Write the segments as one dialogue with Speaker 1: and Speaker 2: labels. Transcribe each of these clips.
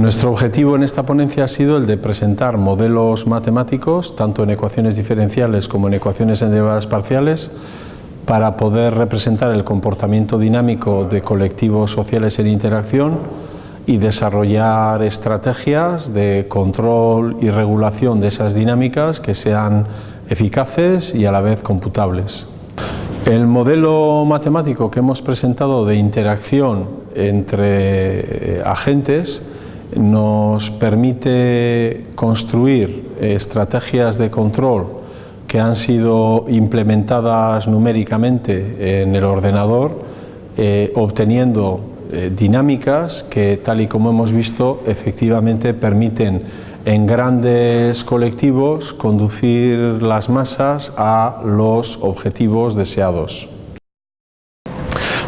Speaker 1: Nuestro objetivo en esta ponencia ha sido el de presentar modelos matemáticos, tanto en ecuaciones diferenciales como en ecuaciones en derivadas parciales, para poder representar el comportamiento dinámico de colectivos sociales en interacción y desarrollar estrategias de control y regulación de esas dinámicas que sean eficaces y a la vez computables. El modelo matemático que hemos presentado de interacción entre agentes nos permite construir estrategias de control que han sido implementadas numéricamente en el ordenador, eh, obteniendo eh, dinámicas que, tal y como hemos visto, efectivamente permiten en grandes colectivos conducir las masas a los objetivos deseados.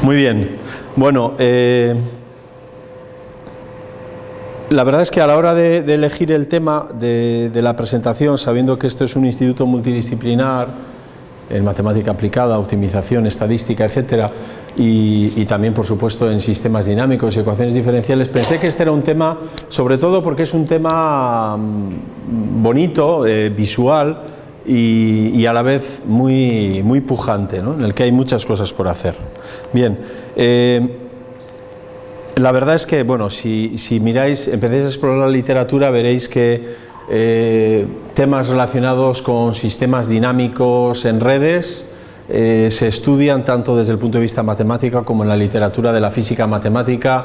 Speaker 1: Muy bien, bueno, eh, la verdad es que a la hora de, elegir el tema de, la presentación, sabiendo que esto es un instituto multidisciplinar en matemática aplicada, optimización, estadística, etcétera, y, también, por supuesto, en sistemas dinámicos y ecuaciones diferenciales, pensé que este era un tema, sobre todo porque es un tema mm, bonito, eh, visual y, a la vez muy, muy pujante, en el que hay muchas cosas por hacer. Bien, eh, la verdad es que, bueno, si, miráis, empecéis a explorar la literatura, veréis que eh, temas relacionados con sistemas dinámicos en redes eh, se estudian tanto desde el punto de vista matemático como en la literatura de la física matemática,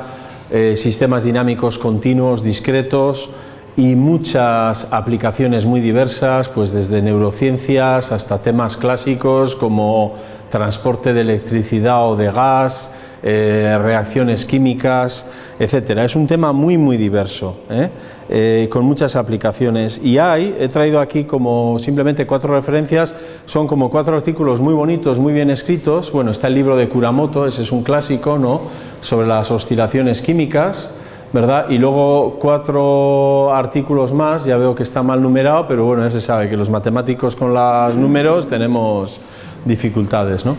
Speaker 1: eh, sistemas dinámicos continuos, discretos y muchas aplicaciones muy diversas, pues desde neurociencias hasta temas clásicos como transporte de electricidad o de gas, eh, reacciones químicas, etcétera. Es un tema muy muy diverso, ¿eh? Eh, con muchas aplicaciones y hay, he traído aquí como simplemente cuatro referencias, son como cuatro artículos muy bonitos, muy bien escritos, bueno está el libro de Kuramoto, ese es un clásico, ¿no?, sobre las oscilaciones químicas, ¿verdad? Y luego cuatro artículos más, ya veo que está mal numerado, pero bueno, ya se sabe que los matemáticos con los números tenemos dificultades, ¿no?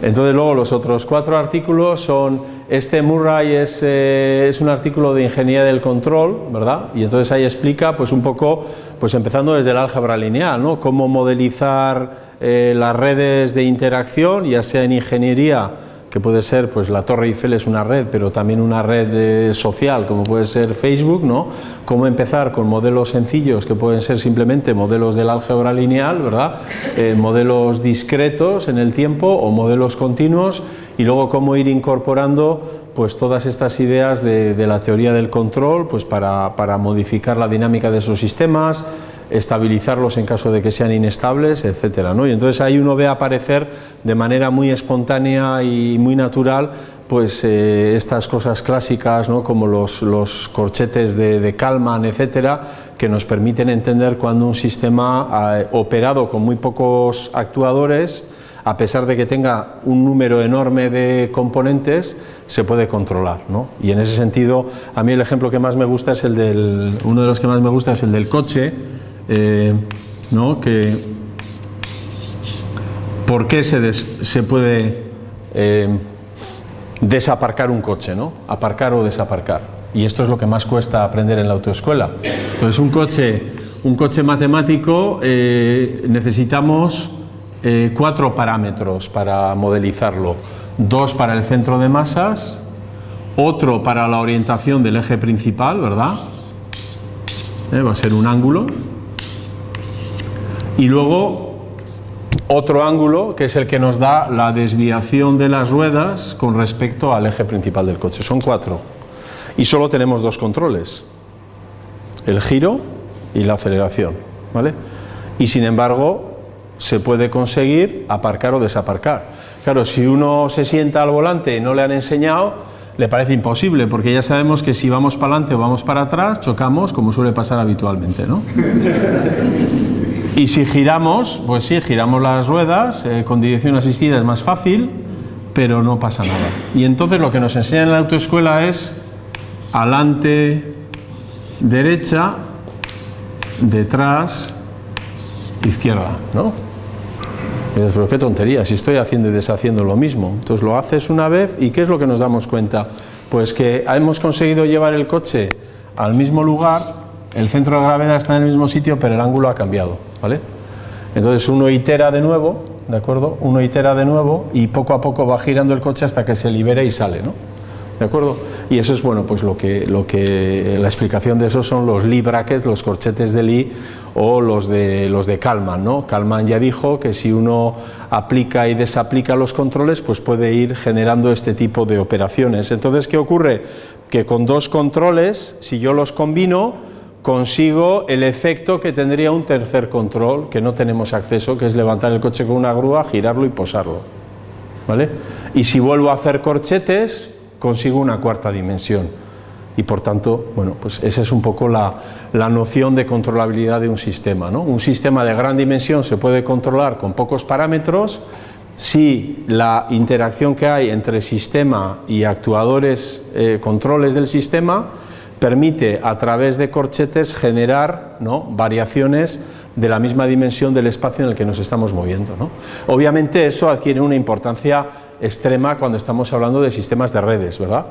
Speaker 1: Entonces luego los otros cuatro artículos son, este Murray es, eh, es, un artículo de ingeniería del control, ¿verdad? Y entonces ahí explica pues un poco, pues empezando desde el álgebra lineal, ¿no? Cómo modelizar eh, las redes de interacción, ya sea en ingeniería que puede ser, pues la Torre Eiffel es una red, pero también una red eh, social, como puede ser Facebook, ¿no? Cómo empezar con modelos sencillos, que pueden ser simplemente modelos del álgebra lineal, ¿verdad? Eh, modelos discretos en el tiempo o modelos continuos, y luego cómo ir incorporando pues todas estas ideas de, de la teoría del control, pues para, para modificar la dinámica de esos sistemas, estabilizarlos en caso de que sean inestables, etcétera, ¿no? Y entonces ahí uno ve aparecer de manera muy espontánea y muy natural pues eh, estas cosas clásicas ¿no? como los, los corchetes de, de, Kalman, etcétera, que nos permiten entender cuando un sistema eh, operado con muy pocos actuadores, a pesar de que tenga un número enorme de componentes, se puede controlar. ¿no? Y en ese sentido, a mí el ejemplo que más me gusta es el del, uno de los que más me gusta es el del coche, eh, ¿no? que por qué se, se puede eh, desaparcar un coche, ¿no? aparcar o desaparcar. Y esto es lo que más cuesta aprender en la autoescuela. Entonces un coche, un coche matemático eh, necesitamos cuatro parámetros para modelizarlo. Dos para el centro de masas, otro para la orientación del eje principal, ¿verdad? va a ser un ángulo y luego otro ángulo que es el que nos da la desviación de las ruedas con respecto al eje principal del coche. Son cuatro. Y solo tenemos dos controles, el giro y la aceleración. ¿vale? Y sin embargo se puede conseguir aparcar o desaparcar. Claro, si uno se sienta al volante y no le han enseñado, le parece imposible, porque ya sabemos que si vamos para adelante o vamos para atrás, chocamos como suele pasar habitualmente. ¿no? Y si giramos, pues sí, giramos las ruedas, eh, con dirección asistida es más fácil, pero no pasa nada. Y entonces lo que nos enseña en la autoescuela es adelante, derecha, detrás, izquierda, ¿no? Y dices, pero qué tontería, si estoy haciendo y deshaciendo lo mismo. Entonces lo haces una vez y ¿qué es lo que nos damos cuenta? Pues que hemos conseguido llevar el coche al mismo lugar, el centro de gravedad está en el mismo sitio, pero el ángulo ha cambiado, ¿vale? Entonces uno itera de nuevo, ¿de acuerdo? Uno itera de nuevo y poco a poco va girando el coche hasta que se libera y sale, ¿no? ¿De acuerdo? Y eso es bueno, pues lo que, lo que la explicación de eso son los Lee brackets, los corchetes de Lee o los de los de Kalman, ¿no? Kalman ya dijo que si uno aplica y desaplica los controles, pues puede ir generando este tipo de operaciones. Entonces, ¿qué ocurre? Que con dos controles, si yo los combino, consigo el efecto que tendría un tercer control que no tenemos acceso, que es levantar el coche con una grúa, girarlo y posarlo. ¿Vale? Y si vuelvo a hacer corchetes, consigo una cuarta dimensión. Y por tanto, bueno, pues esa es un poco la, la noción de controlabilidad de un sistema. ¿no? Un sistema de gran dimensión se puede controlar con pocos parámetros si la interacción que hay entre sistema y actuadores, eh, controles del sistema, permite a través de corchetes generar ¿no? variaciones de la misma dimensión del espacio en el que nos estamos moviendo. ¿no? Obviamente eso adquiere una importancia extrema cuando estamos hablando de sistemas de redes, ¿verdad?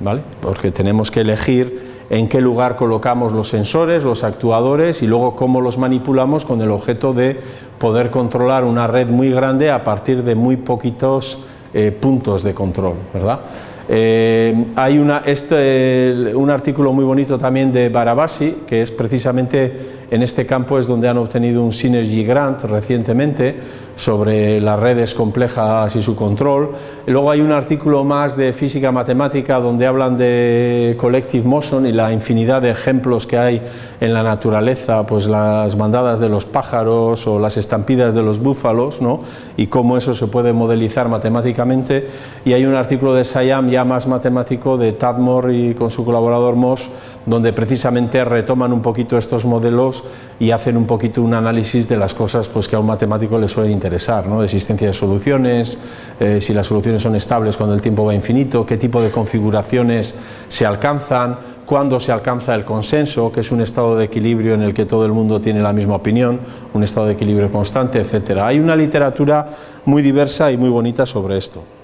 Speaker 1: ¿Vale? Porque tenemos que elegir en qué lugar colocamos los sensores, los actuadores y luego cómo los manipulamos con el objeto de poder controlar una red muy grande a partir de muy poquitos eh, puntos de control, ¿verdad? Eh, hay una, este, un artículo muy bonito también de Barabasi, que es precisamente en este campo es donde han obtenido un Synergy Grant recientemente sobre las redes complejas y su control. Luego hay un artículo más de física matemática donde hablan de collective motion y la infinidad de ejemplos que hay en la naturaleza, pues las bandadas de los pájaros o las estampidas de los búfalos, ¿no? y cómo eso se puede modelizar matemáticamente. Y hay un artículo de Sayam ya más matemático de Tadmore y con su colaborador Moss donde precisamente retoman un poquito estos modelos y hacen un poquito un análisis de las cosas pues, que a un matemático le suelen interesar, ¿no? existencia de soluciones, eh, si las soluciones son estables cuando el tiempo va infinito, qué tipo de configuraciones se alcanzan, cuándo se alcanza el consenso, que es un estado de equilibrio en el que todo el mundo tiene la misma opinión, un estado de equilibrio constante, etc. Hay una literatura muy diversa y muy bonita sobre esto.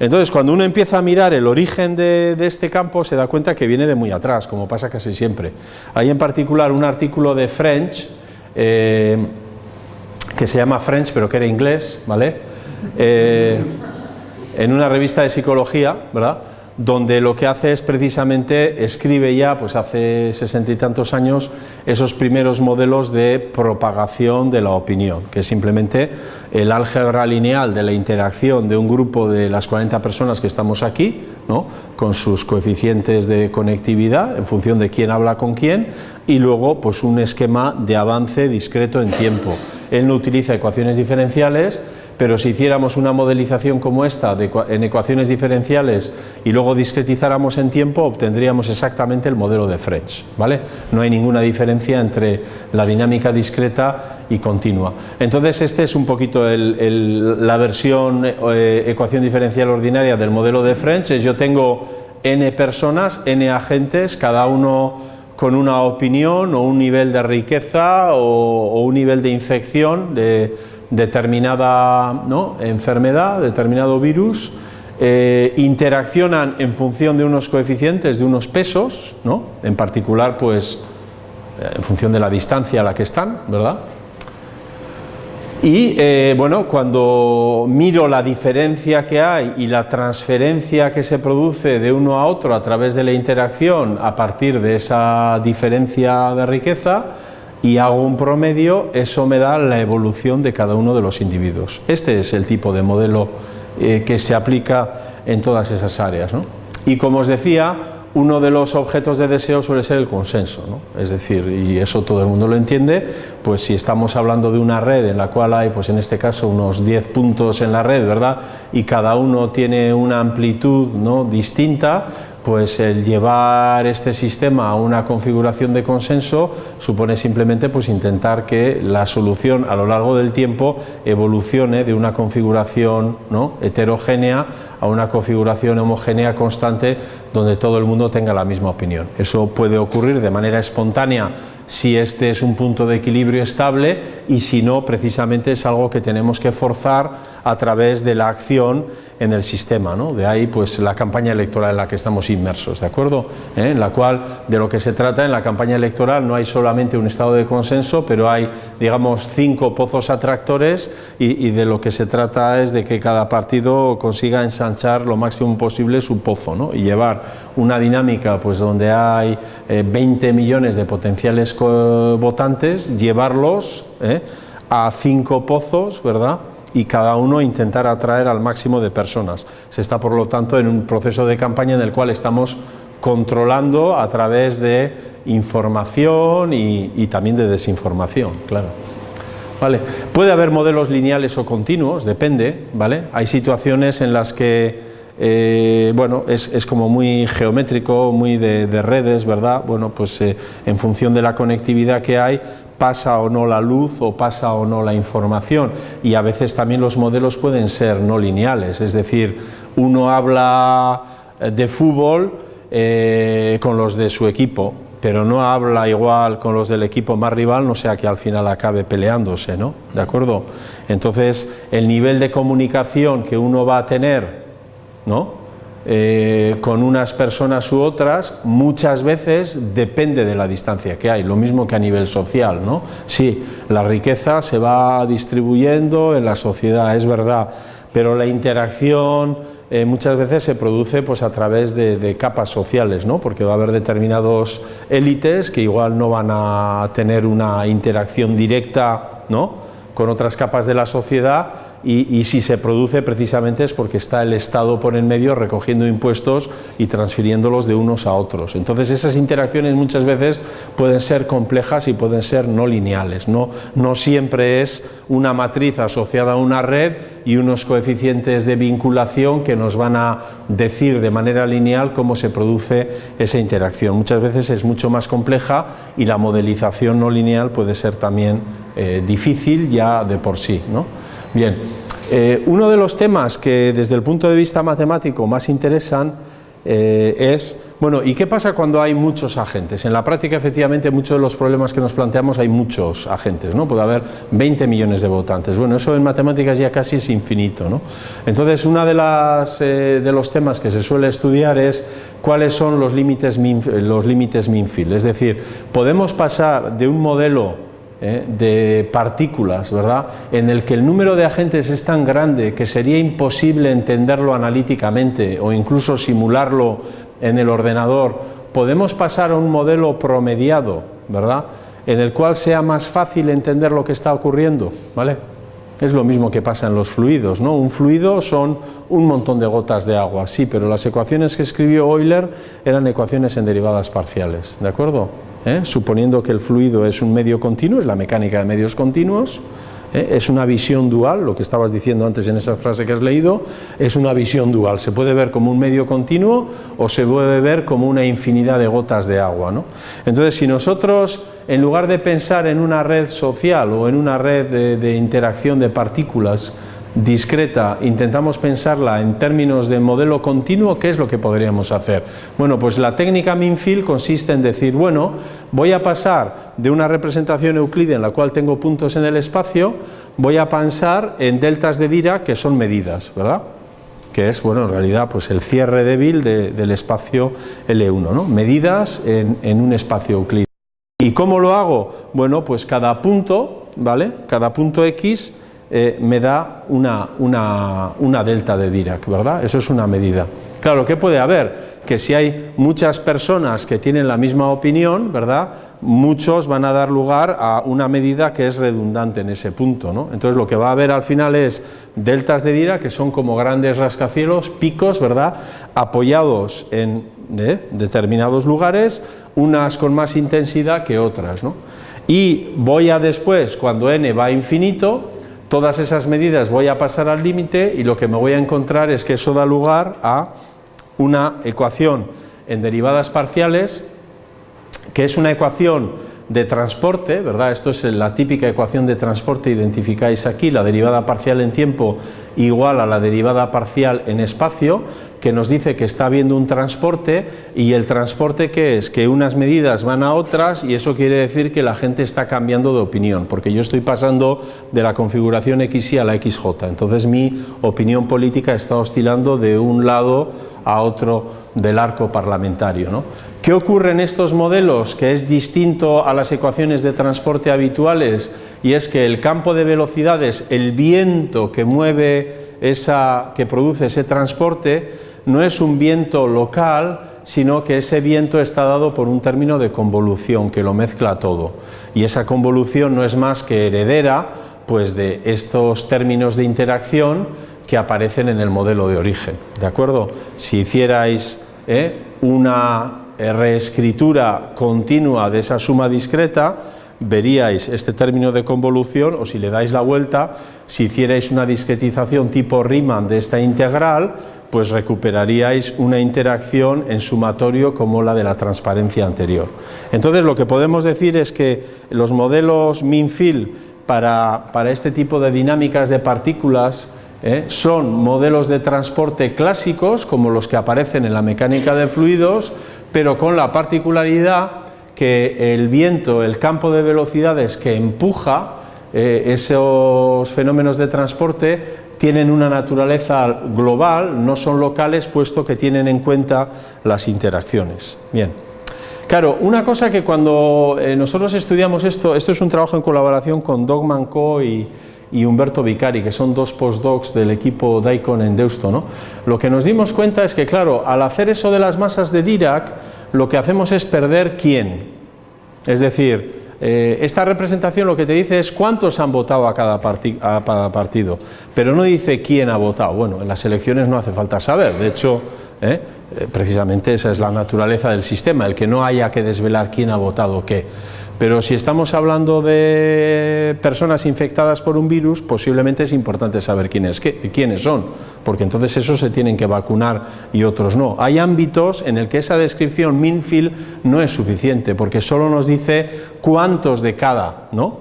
Speaker 1: Entonces, cuando uno empieza a mirar el origen de, este campo, se da cuenta que viene de muy atrás, como pasa casi siempre. Hay en particular un artículo de French, eh, que se llama French, pero que era inglés, ¿vale? Eh, en una revista de psicología, ¿verdad?, donde lo que hace es precisamente, escribe ya, pues hace sesenta y tantos años, esos primeros modelos de propagación de la opinión, que es simplemente el álgebra lineal de la interacción de un grupo de las 40 personas que estamos aquí, ¿no? con sus coeficientes de conectividad en función de quién habla con quién, y luego pues un esquema de avance discreto en tiempo. Él no utiliza ecuaciones diferenciales, pero si hiciéramos una modelización como esta en ecuaciones diferenciales y luego discretizáramos en tiempo, obtendríamos exactamente el modelo de French. ¿vale? No hay ninguna diferencia entre la dinámica discreta y continua. Entonces, este es un poquito la versión eh, ecuación diferencial ordinaria del modelo de French. Es yo tengo n personas, n agentes, cada uno con una opinión o un nivel de riqueza o, o un nivel de infección, de determinada enfermedad, determinado virus, eh, interaccionan en función de unos coeficientes, de unos pesos, ¿no? en particular pues eh, en función de la distancia a la que están, ¿verdad? Y eh, bueno, cuando miro la diferencia que hay y la transferencia que se produce de uno a otro a través de la interacción a partir de esa diferencia de riqueza, y hago un promedio, eso me da la evolución de cada uno de los individuos. Este es el tipo de modelo eh, que se aplica en todas esas áreas. Y como os decía, uno de los objetos de deseo suele ser el consenso, es decir, y eso todo el mundo lo entiende, pues si estamos hablando de una red en la cual hay, pues en este caso, unos 10 puntos en la red, ¿verdad?, y cada uno tiene una amplitud ¿no? distinta, pues el llevar este sistema a una configuración de consenso supone simplemente pues intentar que la solución a lo largo del tiempo evolucione de una configuración ¿no? heterogénea a una configuración homogénea constante donde todo el mundo tenga la misma opinión. Eso puede ocurrir de manera espontánea si este es un punto de equilibrio estable y si no, precisamente es algo que tenemos que forzar a través de la acción en el sistema, ¿no? de ahí pues la campaña electoral en la que estamos inmersos, ¿de acuerdo? ¿Eh? En la cual de lo que se trata en la campaña electoral no hay solamente un estado de consenso, pero hay digamos cinco pozos atractores y, de lo que se trata es de que cada partido consiga ensanchar lo máximo posible su pozo ¿no? y llevar una dinámica pues donde hay 20 eh, millones de potenciales votantes, llevarlos ¿eh? a cinco pozos, ¿verdad? Y cada uno intentar atraer al máximo de personas. Se está, por lo tanto, en un proceso de campaña en el cual estamos controlando a través de información y, también de desinformación, claro. Vale. Puede haber modelos lineales o continuos, depende, ¿vale? Hay situaciones en las que eh, bueno, es, como muy geométrico, muy de, redes, ¿verdad? Bueno, pues eh, en función de la conectividad que hay, pasa o no la luz o pasa o no la información y a veces también los modelos pueden ser no lineales, es decir, uno habla eh, de fútbol con los de su equipo, pero no habla igual con los del equipo más rival, no sea que al final acabe peleándose, ¿no? ¿De acuerdo? Entonces, el nivel de comunicación que uno va a tener, ¿no? Eh, con unas personas u otras, muchas veces depende de la distancia que hay, lo mismo que a nivel social, ¿no? Sí, la riqueza se va distribuyendo en la sociedad, es verdad, pero la interacción eh, muchas veces se produce pues, a través de, capas sociales, ¿no? porque va a haber determinados élites que igual no van a tener una interacción directa ¿no? con otras capas de la sociedad y, si se produce precisamente es porque está el Estado por en medio recogiendo impuestos y transfiriéndolos de unos a otros. Entonces esas interacciones muchas veces pueden ser complejas y pueden ser no lineales, no, siempre es una matriz asociada a una red y unos coeficientes de vinculación que nos van a decir de manera lineal cómo se produce esa interacción. Muchas veces es mucho más compleja y la modelización no lineal puede ser también eh, difícil ya de por sí. ¿no? Bien, eh, uno de los temas que desde el punto de vista matemático más interesan eh, es, bueno, ¿y qué pasa cuando hay muchos agentes? En la práctica, efectivamente, muchos de los problemas que nos planteamos hay muchos agentes, ¿no? Puede haber 20 millones de votantes. Bueno, eso en matemáticas ya casi es infinito, ¿no? Entonces, uno de, eh, de los temas que se suele estudiar es cuáles son los límites, los límites Minfield. Es decir, podemos pasar de un modelo ¿eh? de partículas, ¿verdad? en el que el número de agentes es tan grande que sería imposible entenderlo analíticamente o incluso simularlo en el ordenador, podemos pasar a un modelo promediado, ¿verdad? en el cual sea más fácil entender lo que está ocurriendo. ¿vale? Es lo mismo que pasa en los fluidos, ¿no? Un fluido son un montón de gotas de agua, sí, pero las ecuaciones que escribió Euler eran ecuaciones en derivadas parciales, ¿de acuerdo? ¿Eh? suponiendo que el fluido es un medio continuo, es la mecánica de medios continuos, ¿eh? es una visión dual, lo que estabas diciendo antes en esa frase que has leído, es una visión dual, se puede ver como un medio continuo o se puede ver como una infinidad de gotas de agua. ¿no? Entonces, si nosotros, en lugar de pensar en una red social o en una red de interacción de partículas, discreta, intentamos pensarla en términos de modelo continuo, ¿qué es lo que podríamos hacer? Bueno, pues la técnica Minfield consiste en decir, bueno, voy a pasar de una representación euclide en la cual tengo puntos en el espacio, voy a pensar en deltas de Dirac que son medidas, ¿verdad? que es, bueno, en realidad, pues el cierre débil del espacio L1, ¿no? medidas en, en un espacio euclide. ¿Y cómo lo hago? Bueno, pues cada punto, ¿vale? Cada punto X eh, me da una, una, delta de Dirac, ¿verdad? Eso es una medida. Claro, ¿qué puede haber? Que si hay muchas personas que tienen la misma opinión, ¿verdad? Muchos van a dar lugar a una medida que es redundante en ese punto, ¿no? Entonces lo que va a haber al final es deltas de Dirac que son como grandes rascacielos, picos, ¿verdad? Apoyados en ¿eh? determinados lugares, unas con más intensidad que otras, ¿no? Y voy a después, cuando n va a infinito, todas esas medidas voy a pasar al límite y lo que me voy a encontrar es que eso da lugar a una ecuación en derivadas parciales, que es una ecuación de transporte, ¿verdad? Esto es la típica ecuación de transporte, identificáis aquí la derivada parcial en tiempo igual a la derivada parcial en espacio, que nos dice que está habiendo un transporte y el transporte que es que unas medidas van a otras y eso quiere decir que la gente está cambiando de opinión, porque yo estoy pasando de la configuración XY a la XJ, entonces mi opinión política está oscilando de un lado a otro del arco parlamentario. ¿no? ¿Qué ocurre en estos modelos que es distinto a las ecuaciones de transporte habituales? Y es que el campo de velocidades, el viento que mueve esa, que produce ese transporte, no es un viento local, sino que ese viento está dado por un término de convolución que lo mezcla todo. Y esa convolución no es más que heredera pues, de estos términos de interacción que aparecen en el modelo de origen. ¿De acuerdo? Si hicierais ¿eh? una reescritura continua de esa suma discreta, veríais este término de convolución, o si le dais la vuelta, si hicierais una discretización tipo Riemann de esta integral, pues recuperaríais una interacción en sumatorio como la de la transparencia anterior. Entonces lo que podemos decir es que los modelos min-field para, para este tipo de dinámicas de partículas ¿eh? son modelos de transporte clásicos como los que aparecen en la mecánica de fluidos, pero con la particularidad que el viento, el campo de velocidades que empuja eh, esos fenómenos de transporte tienen una naturaleza global, no son locales, puesto que tienen en cuenta las interacciones. Bien. Claro, una cosa que cuando eh, nosotros estudiamos esto, esto es un trabajo en colaboración con Dogman Co. y, y Humberto Vicari, que son dos postdocs del equipo Daikon en Deusto, ¿no? lo que nos dimos cuenta es que, claro, al hacer eso de las masas de Dirac, lo que hacemos es perder quién. Es decir, eh, esta representación lo que te dice es cuántos han votado a cada, partido, pero no dice quién ha votado. Bueno, en las elecciones no hace falta saber, de hecho, ¿eh? Eh, precisamente esa es la naturaleza del sistema, el que no haya que desvelar quién ha votado qué. Pero si estamos hablando de personas infectadas por un virus, posiblemente es importante saber quiénes, quiénes son, porque entonces esos se tienen que vacunar y otros no. Hay ámbitos en el que esa descripción Minfield no es suficiente, porque solo nos dice cuántos de cada, ¿no?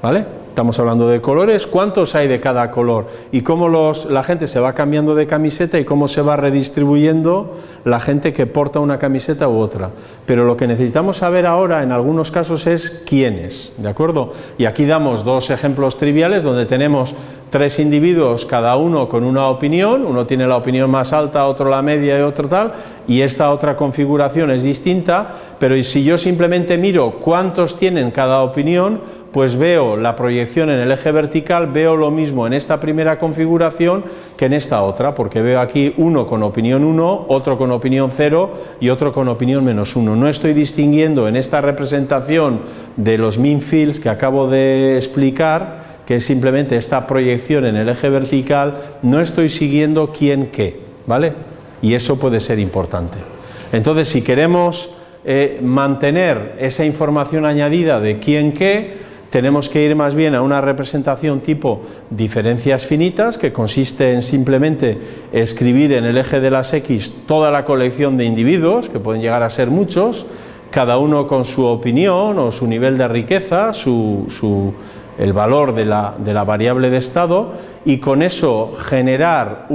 Speaker 1: ¿Vale? Estamos hablando de colores, ¿cuántos hay de cada color? Y cómo la gente se va cambiando de camiseta y cómo se va redistribuyendo la gente que porta una camiseta u otra. Pero lo que necesitamos saber ahora en algunos casos es quiénes, ¿de acuerdo? Y aquí damos dos ejemplos triviales donde tenemos tres individuos, cada uno con una opinión, uno tiene la opinión más alta, otro la media y otro tal, y esta otra configuración es distinta, pero si yo simplemente miro cuántos tienen cada opinión, pues veo la proyección en el eje vertical, veo lo mismo en esta primera configuración que en esta otra, porque veo aquí uno con opinión 1, otro con opinión 0 y otro con opinión menos 1. No estoy distinguiendo en esta representación de los min fields que acabo de explicar, que es simplemente esta proyección en el eje vertical, no estoy siguiendo quién qué, ¿vale? Y eso puede ser importante. Entonces, si queremos eh, mantener esa información añadida de quién qué, tenemos que ir más bien a una representación tipo diferencias finitas, que consiste en simplemente escribir en el eje de las X toda la colección de individuos, que pueden llegar a ser muchos, cada uno con su opinión o su nivel de riqueza, el valor de la, variable de estado, y con eso generar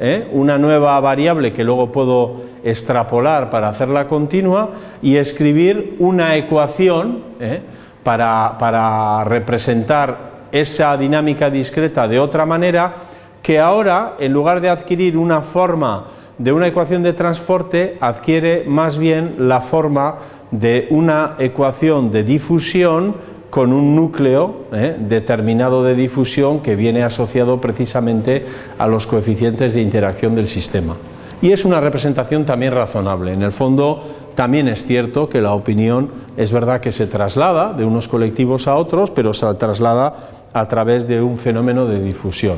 Speaker 1: ¿eh? una nueva variable que luego puedo extrapolar para hacerla continua y escribir una ecuación ¿eh? Para, representar esa dinámica discreta de otra manera, que ahora, en lugar de adquirir una forma de una ecuación de transporte, adquiere más bien la forma de una ecuación de difusión con un núcleo ¿eh? determinado de difusión que viene asociado precisamente a los coeficientes de interacción del sistema. Y es una representación también razonable. En el fondo, también es cierto que la opinión es verdad que se traslada de unos colectivos a otros, pero se traslada a través de un fenómeno de difusión.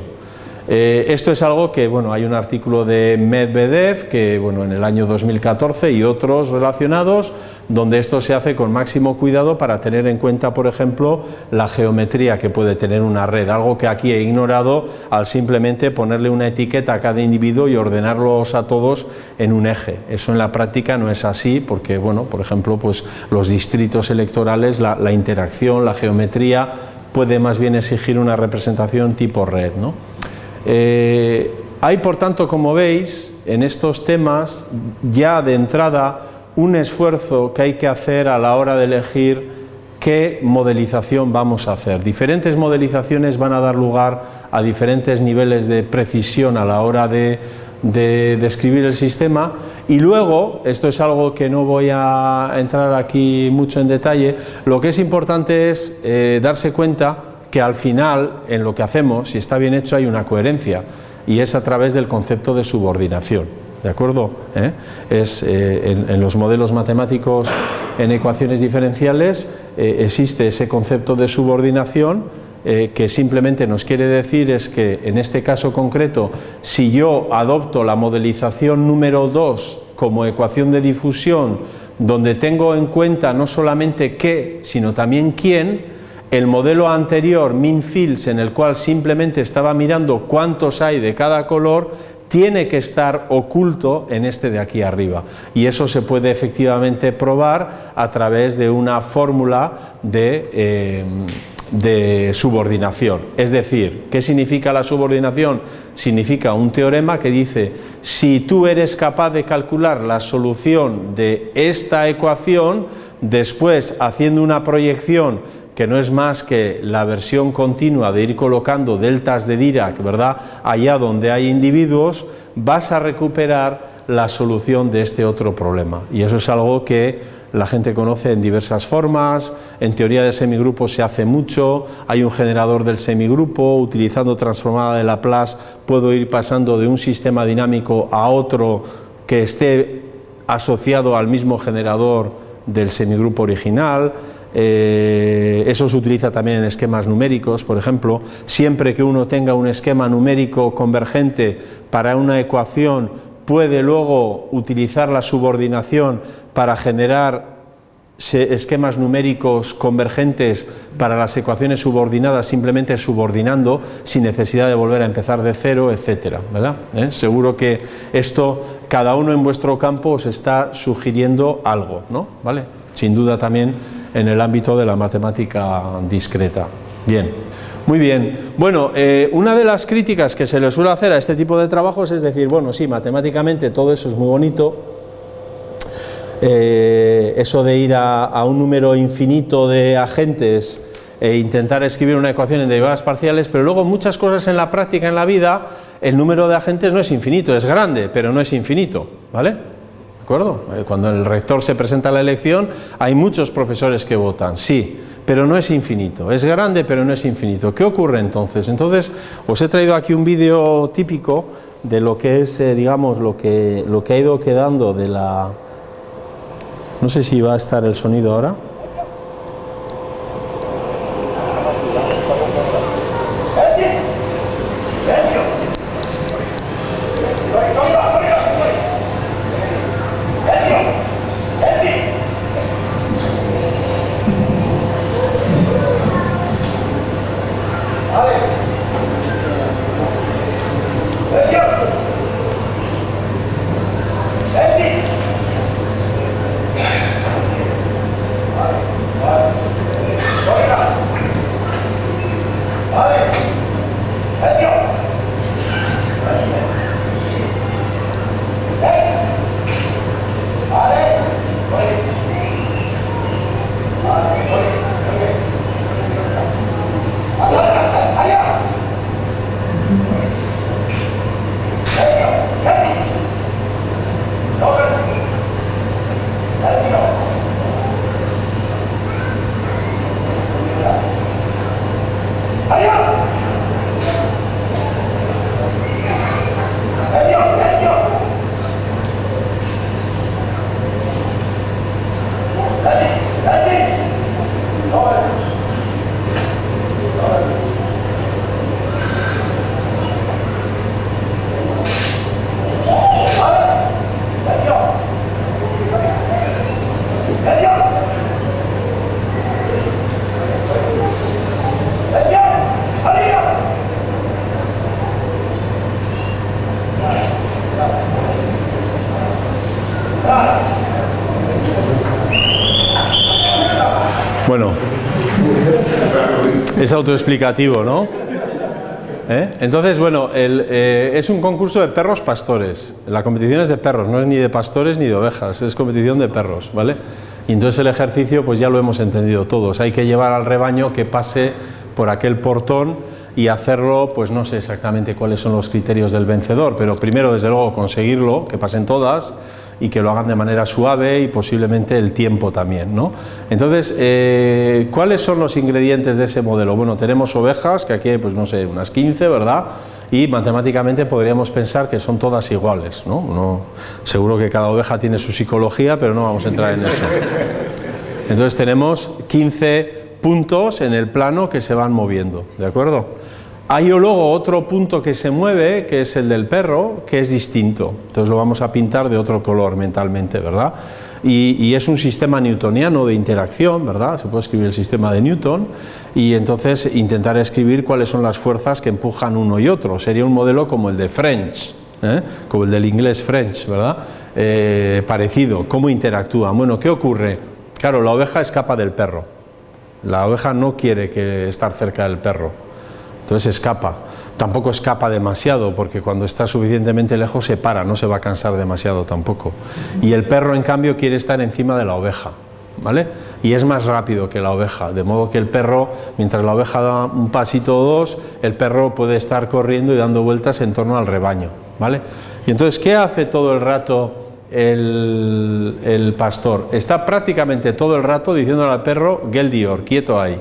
Speaker 1: Eh, esto es algo que, bueno, hay un artículo de Medvedev que, bueno, en el año 2014 y otros relacionados, donde esto se hace con máximo cuidado para tener en cuenta, por ejemplo, la geometría que puede tener una red, algo que aquí he ignorado al simplemente ponerle una etiqueta a cada individuo y ordenarlos a todos en un eje. Eso en la práctica no es así, porque, bueno, por ejemplo, pues los distritos electorales, la, la interacción, la geometría, puede más bien exigir una representación tipo red, ¿no? Eh, hay, por tanto, como veis, en estos temas, ya de entrada, un esfuerzo que hay que hacer a la hora de elegir qué modelización vamos a hacer. Diferentes modelizaciones van a dar lugar a diferentes niveles de precisión a la hora de, describir el sistema y luego, esto es algo que no voy a entrar aquí mucho en detalle, lo que es importante es eh, darse cuenta que al final, en lo que hacemos, si está bien hecho, hay una coherencia, y es a través del concepto de subordinación. ¿De acuerdo? ¿Eh? Es, eh, en, los modelos matemáticos en ecuaciones diferenciales eh, existe ese concepto de subordinación que simplemente nos quiere decir es que en este caso concreto, si yo adopto la modelización número 2 como ecuación de difusión, donde tengo en cuenta no solamente qué, sino también quién, el modelo anterior, min fields, en el cual simplemente estaba mirando cuántos hay de cada color, tiene que estar oculto en este de aquí arriba y eso se puede efectivamente probar a través de una fórmula de, eh, de subordinación. Es decir, ¿qué significa la subordinación? Significa un teorema que dice si tú eres capaz de calcular la solución de esta ecuación, después haciendo una proyección que no es más que la versión continua de ir colocando deltas de Dirac, ¿verdad?, allá donde hay individuos, vas a recuperar la solución de este otro problema. Y eso es algo que la gente conoce en diversas formas, en teoría de semigrupos se hace mucho, hay un generador del semigrupo, utilizando transformada de Laplace puedo ir pasando de un sistema dinámico a otro que esté asociado al mismo generador del semigrupo original, eh, eso se utiliza también en esquemas numéricos, por ejemplo, siempre que uno tenga un esquema numérico convergente para una ecuación, puede luego utilizar la subordinación para generar esquemas numéricos convergentes para las ecuaciones subordinadas simplemente subordinando sin necesidad de volver a empezar de cero, etcétera, ¿verdad? ¿Eh? Seguro que esto, cada uno en vuestro campo os está sugiriendo algo, ¿no? ¿Vale? Sin duda también en el ámbito de la matemática discreta. Bien, muy bien. Bueno, eh, una de las críticas que se le suele hacer a este tipo de trabajos es decir, bueno, sí, matemáticamente todo eso es muy bonito, eh, eso de ir a, un número infinito de agentes e intentar escribir una ecuación en derivadas parciales, pero luego muchas cosas en la práctica, en la vida, el número de agentes no es infinito, es grande, pero no es infinito, ¿vale? Acuerdo? Eh, cuando el rector se presenta a la elección, hay muchos profesores que votan, sí, pero no es infinito, es grande pero no es infinito. ¿Qué ocurre entonces? Entonces, os he traído aquí un vídeo típico de lo que es, eh, digamos, lo que, lo que ha ido quedando de la... No sé si va a estar el sonido ahora. Es autoexplicativo, ¿no? ¿Eh? Entonces, bueno, eh, es un concurso de perros pastores. La competición es de perros, no es ni de pastores ni de ovejas, es competición de perros, ¿vale? Y entonces el ejercicio, pues ya lo hemos entendido todos. Hay que llevar al rebaño que pase por aquel portón y hacerlo, pues no sé exactamente cuáles son los criterios del vencedor, pero primero, desde luego, conseguirlo, que pasen todas, y que lo hagan de manera suave y posiblemente el tiempo también. ¿no? Entonces, eh, ¿cuáles son los ingredientes de ese modelo? Bueno, tenemos ovejas, que aquí hay, pues no sé, unas 15, ¿verdad? Y matemáticamente podríamos pensar que son todas iguales. ¿no? seguro que cada oveja tiene su psicología, pero no vamos a entrar en eso. Entonces tenemos 15 puntos en el plano que se van moviendo, ¿de acuerdo? Hay luego otro punto que se mueve, que es el del perro, que es distinto. Entonces lo vamos a pintar de otro color mentalmente, ¿verdad? Y, es un sistema newtoniano de interacción, ¿verdad? Se puede escribir el sistema de Newton y entonces intentar escribir cuáles son las fuerzas que empujan uno y otro. Sería un modelo como el de French, ¿eh? como el del inglés French, ¿verdad? Eh, parecido, cómo interactúa. Bueno, ¿qué ocurre? Claro, la oveja escapa del perro. La oveja no quiere que estar cerca del perro entonces escapa. Tampoco escapa demasiado, porque cuando está suficientemente lejos se para, no se va a cansar demasiado tampoco. Y el perro, en cambio, quiere estar encima de la oveja, ¿vale? Y es más rápido que la oveja, de modo que el perro, mientras la oveja da un pasito o dos, el perro puede estar corriendo y dando vueltas en torno al rebaño, ¿vale? Y entonces, ¿qué hace todo el rato el, pastor? Está prácticamente todo el rato diciéndole al perro, Geldior, quieto ahí.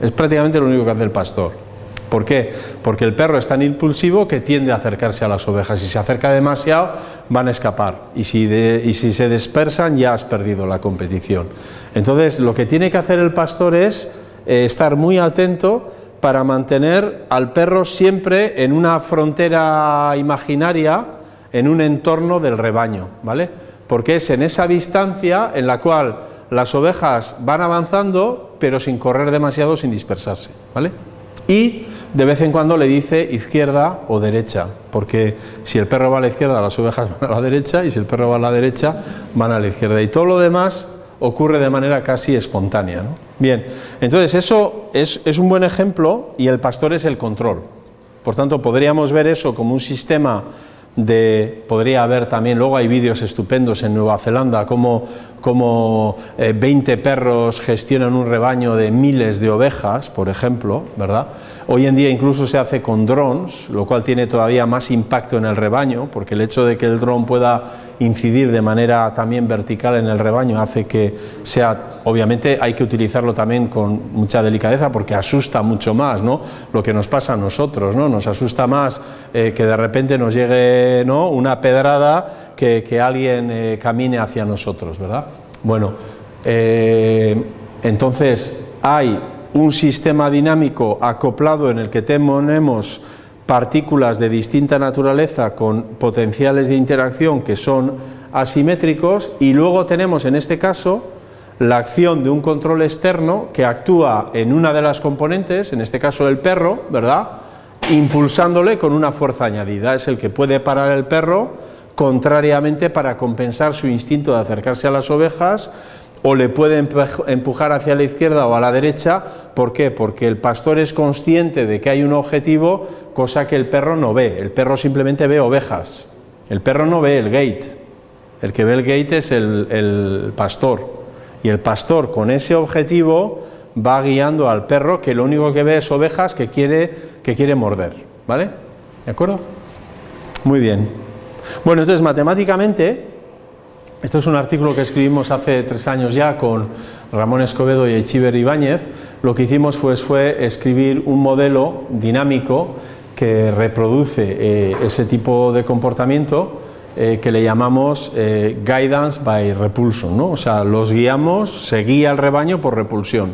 Speaker 1: Es prácticamente lo único que hace el pastor. ¿Por qué? Porque el perro es tan impulsivo que tiende a acercarse a las ovejas. Si se acerca demasiado, van a escapar. Y si, se dispersan, ya has perdido la competición. Entonces, lo que tiene que hacer el pastor es eh, estar muy atento para mantener al perro siempre en una frontera imaginaria, en un entorno del rebaño, ¿vale? Porque es en esa distancia en la cual las ovejas van avanzando, pero sin correr demasiado, sin dispersarse, ¿vale? Y de vez en cuando le dice izquierda o derecha, porque si el perro va a la izquierda, las ovejas van a la derecha, y si el perro va a la derecha, van a la izquierda. Y todo lo demás ocurre de manera casi espontánea. Bien, entonces eso es, un buen ejemplo y el pastor es el control. Por tanto, podríamos ver eso como un sistema de, podría haber también, luego hay vídeos estupendos en Nueva Zelanda, como, como 20 eh, perros gestionan un rebaño de miles de ovejas, por ejemplo, ¿verdad? Hoy en día incluso se hace con drones, lo cual tiene todavía más impacto en el rebaño, porque el hecho de que el dron pueda incidir de manera también vertical en el rebaño hace que sea, obviamente hay que utilizarlo también con mucha delicadeza porque asusta mucho más, ¿no? Lo que nos pasa a nosotros, ¿no? Nos asusta más eh, que de repente nos llegue, ¿no? Una pedrada que, que alguien eh, camine hacia nosotros, ¿verdad? Bueno, eh, entonces hay un sistema dinámico acoplado en el que tenemos partículas de distinta naturaleza con potenciales de interacción que son asimétricos y luego tenemos en este caso la acción de un control externo que actúa en una de las componentes, en este caso el perro, ¿verdad? impulsándole con una fuerza añadida, es el que puede parar el perro contrariamente para compensar su instinto de acercarse a las ovejas o le puede empujar hacia la izquierda o a la derecha, ¿por qué? Porque el pastor es consciente de que hay un objetivo, cosa que el perro no ve, el perro simplemente ve ovejas, el perro no ve el gate, el que ve el gate es el, pastor, y el pastor con ese objetivo va guiando al perro que lo único que ve es ovejas que quiere, que quiere morder, ¿vale? ¿De acuerdo? Muy bien. Bueno, entonces matemáticamente esto es un artículo que escribimos hace tres años ya con Ramón Escobedo y Echiver Ibáñez. Lo que hicimos fue escribir un modelo dinámico que reproduce eh, ese tipo de comportamiento eh, que le llamamos eh, guidance by repulsion, ¿no? o sea, los guiamos, se guía el rebaño por repulsión.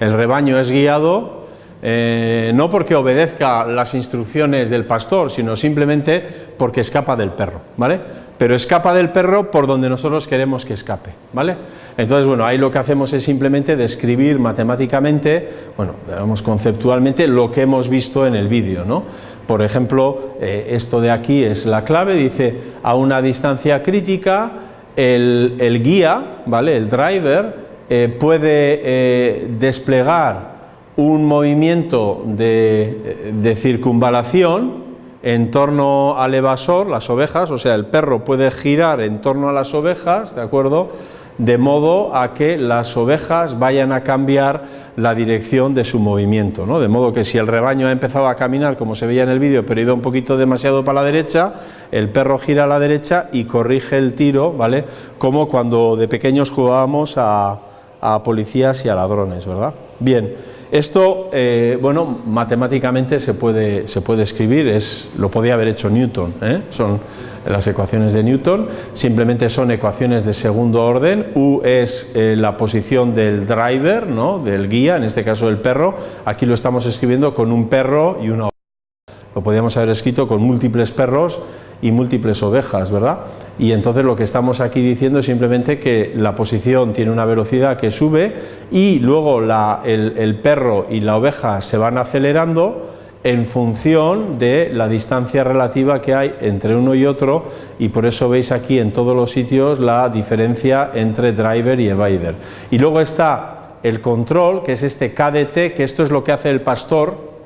Speaker 1: El rebaño es guiado no porque obedezca las instrucciones del pastor, sino simplemente porque escapa del perro, ¿vale? Pero escapa del perro por donde nosotros queremos que escape, ¿vale? Entonces, bueno, ahí lo que hacemos es simplemente describir matemáticamente, bueno, digamos conceptualmente, lo que hemos visto en el vídeo, ¿no? Por ejemplo, eh, esto de aquí es la clave, dice, a una distancia crítica, el, guía, ¿vale?, el driver, eh, puede eh, desplegar un movimiento de, de circunvalación en torno al evasor, las ovejas, o sea, el perro puede girar en torno a las ovejas, ¿de acuerdo?, de modo a que las ovejas vayan a cambiar la dirección de su movimiento, ¿no? de modo que si el rebaño ha empezado a caminar como se veía en el vídeo pero iba un poquito demasiado para la derecha, el perro gira a la derecha y corrige el tiro, ¿vale? como cuando de pequeños jugábamos a, a policías y a ladrones, ¿verdad? Bien, esto, eh, bueno, matemáticamente se puede, se puede escribir, es, lo podía haber hecho Newton, ¿eh? son las ecuaciones de Newton, simplemente son ecuaciones de segundo orden, U es eh, la posición del driver, ¿no? del guía, en este caso el perro, aquí lo estamos escribiendo con un perro y una lo podríamos haber escrito con múltiples perros y múltiples ovejas, ¿verdad? Y entonces lo que estamos aquí diciendo es simplemente que la posición tiene una velocidad que sube y luego el, el perro y la oveja se van acelerando en función de la distancia relativa que hay entre uno y otro y por eso veis aquí en todos los sitios la diferencia entre driver y evader. Y luego está el control, que es este KDT, que esto es lo que hace el pastor,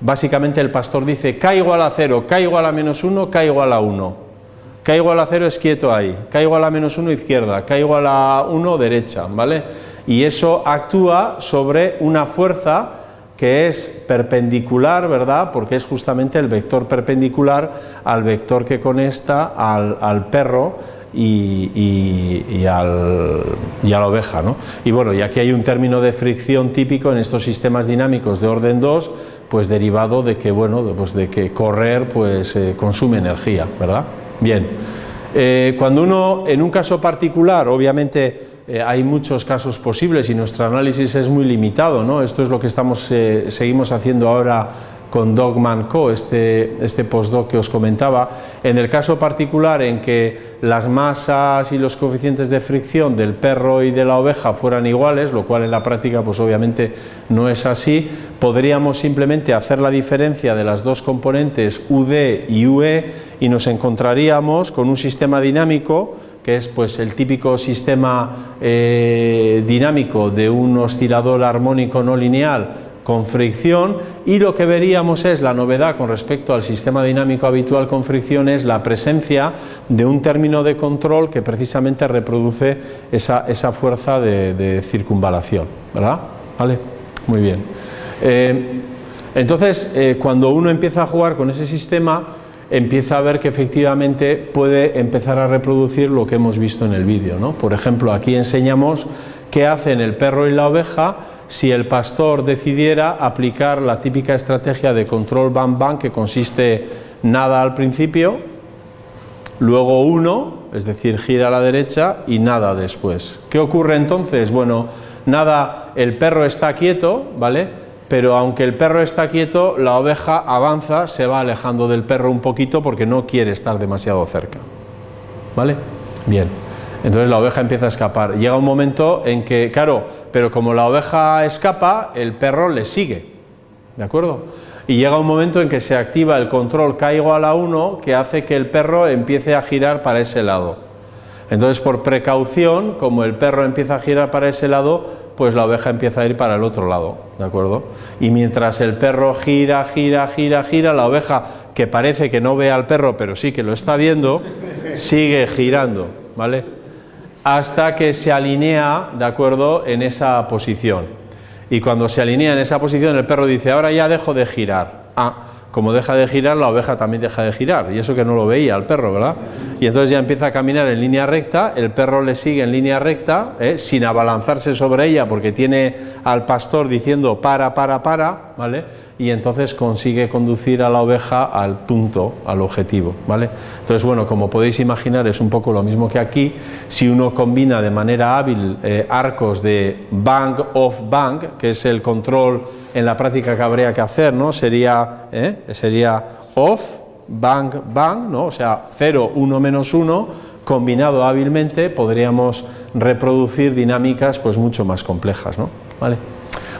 Speaker 1: básicamente el pastor dice K igual a 0, K igual a menos 1, K igual a 1. K igual a 0 es quieto ahí, K igual a menos 1 izquierda, K igual a 1 derecha, ¿vale? Y eso actúa sobre una fuerza que es perpendicular, ¿verdad? Porque es justamente el vector perpendicular al vector que conecta al, perro y, al, y, a la oveja. ¿no? Y bueno, y aquí hay un término de fricción típico en estos sistemas dinámicos de orden 2, pues derivado de que, bueno, pues de que correr pues, eh, consume energía, ¿verdad? Bien, eh, cuando uno, en un caso particular, obviamente eh, hay muchos casos posibles y nuestro análisis es muy limitado, ¿no? Esto es lo que estamos, seguimos haciendo ahora con Dogman Co, este, este postdoc que os comentaba, en el caso particular en que las masas y los coeficientes de fricción del perro y de la oveja fueran iguales, lo cual en la práctica pues obviamente no es así, podríamos simplemente hacer la diferencia de las dos componentes UD y UE y nos encontraríamos con un sistema dinámico que es pues el típico sistema eh, dinámico de un oscilador armónico no lineal con fricción y lo que veríamos es la novedad con respecto al sistema dinámico habitual con fricción es la presencia de un término de control que precisamente reproduce esa, esa fuerza de, circunvalación, ¿verdad? ¿Vale? Muy bien. Eh, entonces, eh, cuando uno empieza a jugar con ese sistema, empieza a ver que efectivamente puede empezar a reproducir lo que hemos visto en el vídeo. ¿no? Por ejemplo, aquí enseñamos qué hacen el perro y la oveja si el pastor decidiera aplicar la típica estrategia de control bang bang que consiste nada al principio, luego uno, es decir, gira a la derecha y nada después. ¿Qué ocurre entonces? Bueno, nada, el perro está quieto, ¿vale? Pero aunque el perro está quieto, la oveja avanza, se va alejando del perro un poquito porque no quiere estar demasiado cerca. ¿Vale? Bien. Entonces la oveja empieza a escapar. Llega un momento en que, claro, pero como la oveja escapa, el perro le sigue, ¿de acuerdo? Y llega un momento en que se activa el control igual a 1 que hace que el perro empiece a girar para ese lado. Entonces por precaución, como el perro empieza a girar para ese lado, pues la oveja empieza a ir para el otro lado, ¿de acuerdo? Y mientras el perro gira, gira, gira, gira, la oveja, que parece que no ve al perro, pero sí que lo está viendo, sigue girando, ¿vale? Hasta que se alinea, ¿de acuerdo?, en esa posición. Y cuando se alinea en esa posición, el perro dice, ahora ya dejo de girar. Ah, como deja de girar, la oveja también deja de girar, y eso que no lo veía el perro, ¿verdad? Y entonces ya empieza a caminar en línea recta, el perro le sigue en línea recta, ¿eh? sin abalanzarse sobre ella, porque tiene al pastor diciendo para, para, para, ¿vale?, y entonces consigue conducir a la oveja al punto, al objetivo. ¿vale? Entonces, bueno, como podéis imaginar, es un poco lo mismo que aquí. Si uno combina de manera hábil eh, arcos de bang, off, bang, que es el control en la práctica que habría que hacer, ¿no? sería, ¿eh? sería off, bang, bang, ¿no? o sea, 0, 1, menos 1, combinado hábilmente podríamos reproducir dinámicas pues mucho más complejas. ¿no? ¿Vale?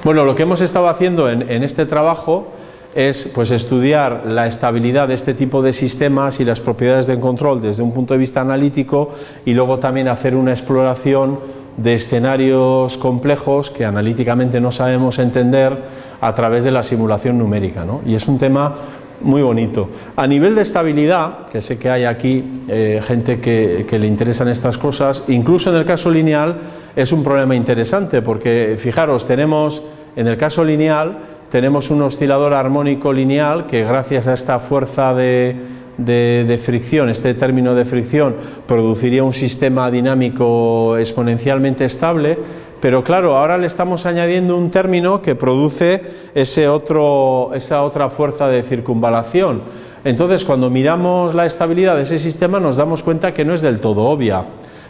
Speaker 1: Bueno, lo que hemos estado haciendo en, en este trabajo es pues, estudiar la estabilidad de este tipo de sistemas y las propiedades del control desde un punto de vista analítico y luego también hacer una exploración de escenarios complejos que analíticamente no sabemos entender a través de la simulación numérica. ¿no? Y es un tema muy bonito. A nivel de estabilidad, que sé que hay aquí eh, gente que, que, le interesan estas cosas, incluso en el caso lineal es un problema interesante porque fijaros, tenemos en el caso lineal tenemos un oscilador armónico lineal que gracias a esta fuerza de, de, fricción, este término de fricción, produciría un sistema dinámico exponencialmente estable, pero claro, ahora le estamos añadiendo un término que produce ese otro, esa otra fuerza de circunvalación. Entonces, cuando miramos la estabilidad de ese sistema nos damos cuenta que no es del todo obvia.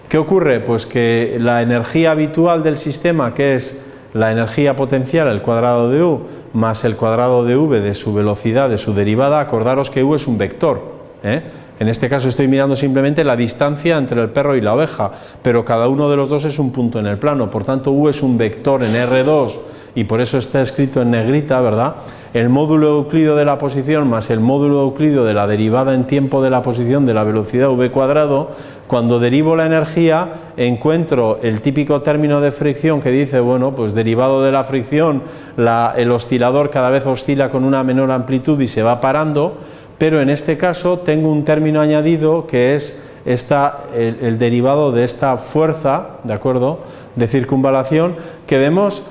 Speaker 1: ¿Qué ocurre? Pues que la energía habitual del sistema, que es la energía potencial al cuadrado de u, más el cuadrado de v de su velocidad, de su derivada, acordaros que u es un vector. ¿Eh? En este caso estoy mirando simplemente la distancia entre el perro y la oveja, pero cada uno de los dos es un punto en el plano, por tanto U es un vector en R2 y por eso está escrito en negrita, ¿verdad? El módulo euclido de la posición más el módulo euclido de la derivada en tiempo de la posición de la velocidad v cuadrado, cuando derivo la energía encuentro el típico término de fricción que dice, bueno, pues derivado de la fricción, el oscilador cada vez oscila con una menor amplitud y se va parando, pero en este caso tengo un término añadido que es esta, el, derivado de esta fuerza, ¿de acuerdo?, de circunvalación, que vemos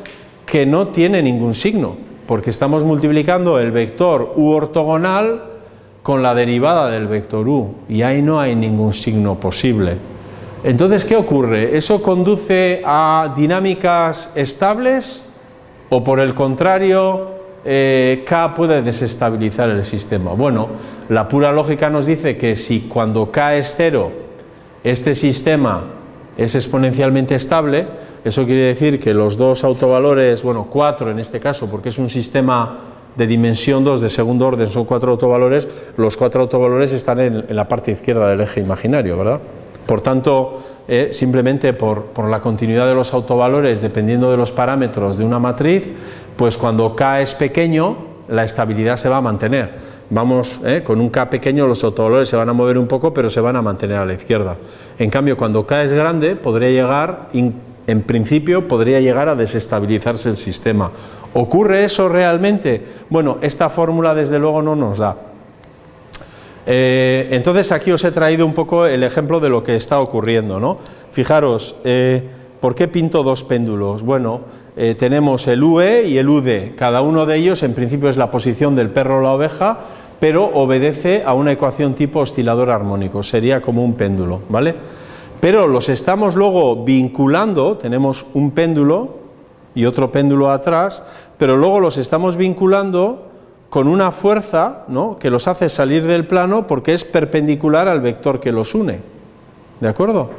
Speaker 1: que no tiene ningún signo, porque estamos multiplicando el vector u ortogonal con la derivada del vector u, y ahí no hay ningún signo posible. Entonces, ¿qué ocurre? ¿Eso conduce a dinámicas estables o por el contrario eh, K puede desestabilizar el sistema. Bueno, la pura lógica nos dice que si cuando K es cero, este sistema es exponencialmente estable, eso quiere decir que los dos autovalores, bueno, cuatro en este caso, porque es un sistema de dimensión 2 de segundo orden, son cuatro autovalores, los cuatro autovalores están en, la parte izquierda del eje imaginario, ¿verdad? Por tanto, eh, simplemente por, por la continuidad de los autovalores, dependiendo de los parámetros de una matriz, pues cuando K es pequeño, la estabilidad se va a mantener. Vamos, eh, con un K pequeño los autovalores se van a mover un poco, pero se van a mantener a la izquierda. En cambio, cuando K es grande, podría llegar, en principio, podría llegar a desestabilizarse el sistema. ¿Ocurre eso realmente? Bueno, esta fórmula desde luego no nos da. Eh, entonces aquí os he traído un poco el ejemplo de lo que está ocurriendo. ¿no? Fijaros, eh, ¿por qué pinto dos péndulos? Bueno, eh, tenemos el UE y el UD, cada uno de ellos en principio es la posición del perro o la oveja, pero obedece a una ecuación tipo oscilador armónico, sería como un péndulo, ¿vale? Pero los estamos luego vinculando, tenemos un péndulo y otro péndulo atrás, pero luego los estamos vinculando con una fuerza ¿no? que los hace salir del plano porque es perpendicular al vector que los une, ¿de acuerdo?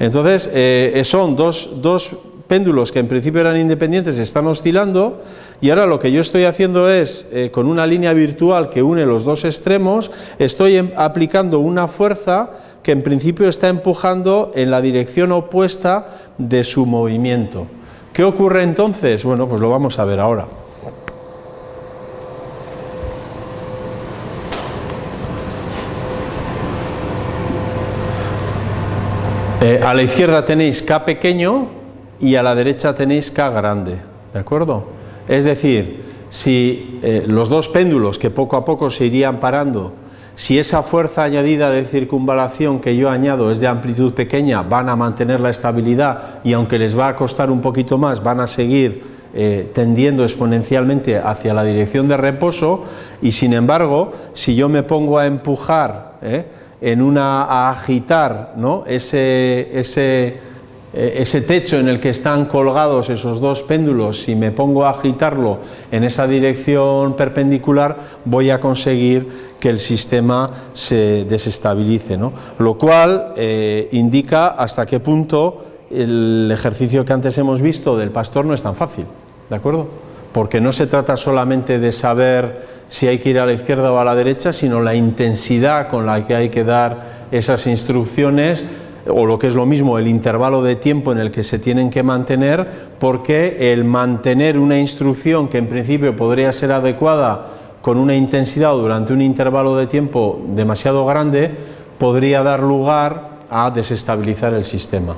Speaker 1: Entonces, eh, son dos, dos péndulos que en principio eran independientes están oscilando y ahora lo que yo estoy haciendo es, eh, con una línea virtual que une los dos extremos, estoy em, aplicando una fuerza que en principio está empujando en la dirección opuesta de su movimiento. ¿Qué ocurre entonces? Bueno, pues lo vamos a ver ahora. Eh, a la izquierda tenéis K pequeño, y a la derecha tenéis K grande, ¿de acuerdo? Es decir, si eh, los dos péndulos que poco a poco se irían parando, si esa fuerza añadida de circunvalación que yo añado es de amplitud pequeña, van a mantener la estabilidad y aunque les va a costar un poquito más, van a seguir eh, tendiendo exponencialmente hacia la dirección de reposo y sin embargo, si yo me pongo a empujar, eh, en una, a agitar ¿no? ese, ese eh, ese techo en el que están colgados esos dos péndulos, si me pongo a agitarlo en esa dirección perpendicular, voy a conseguir que el sistema se desestabilice, ¿no? lo cual eh, indica hasta qué punto el ejercicio que antes hemos visto del pastor no es tan fácil, ¿de acuerdo? Porque no se trata solamente de saber si hay que ir a la izquierda o a la derecha, sino la intensidad con la que hay que dar esas instrucciones o lo que es lo mismo el intervalo de tiempo en el que se tienen que mantener porque el mantener una instrucción que en principio podría ser adecuada con una intensidad durante un intervalo de tiempo demasiado grande podría dar lugar a desestabilizar el sistema.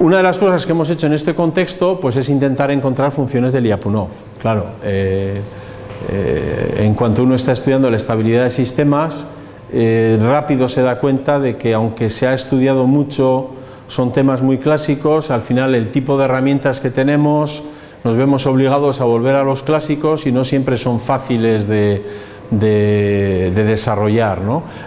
Speaker 1: Una de las cosas que hemos hecho en este contexto pues es intentar encontrar funciones de Lyapunov. Claro, eh, eh, en cuanto uno está estudiando la estabilidad de sistemas, eh, rápido se da cuenta de que aunque se ha estudiado mucho, son temas muy clásicos, al final el tipo de herramientas que tenemos, nos vemos obligados a volver a los clásicos y no siempre son fáciles de, desarrollar.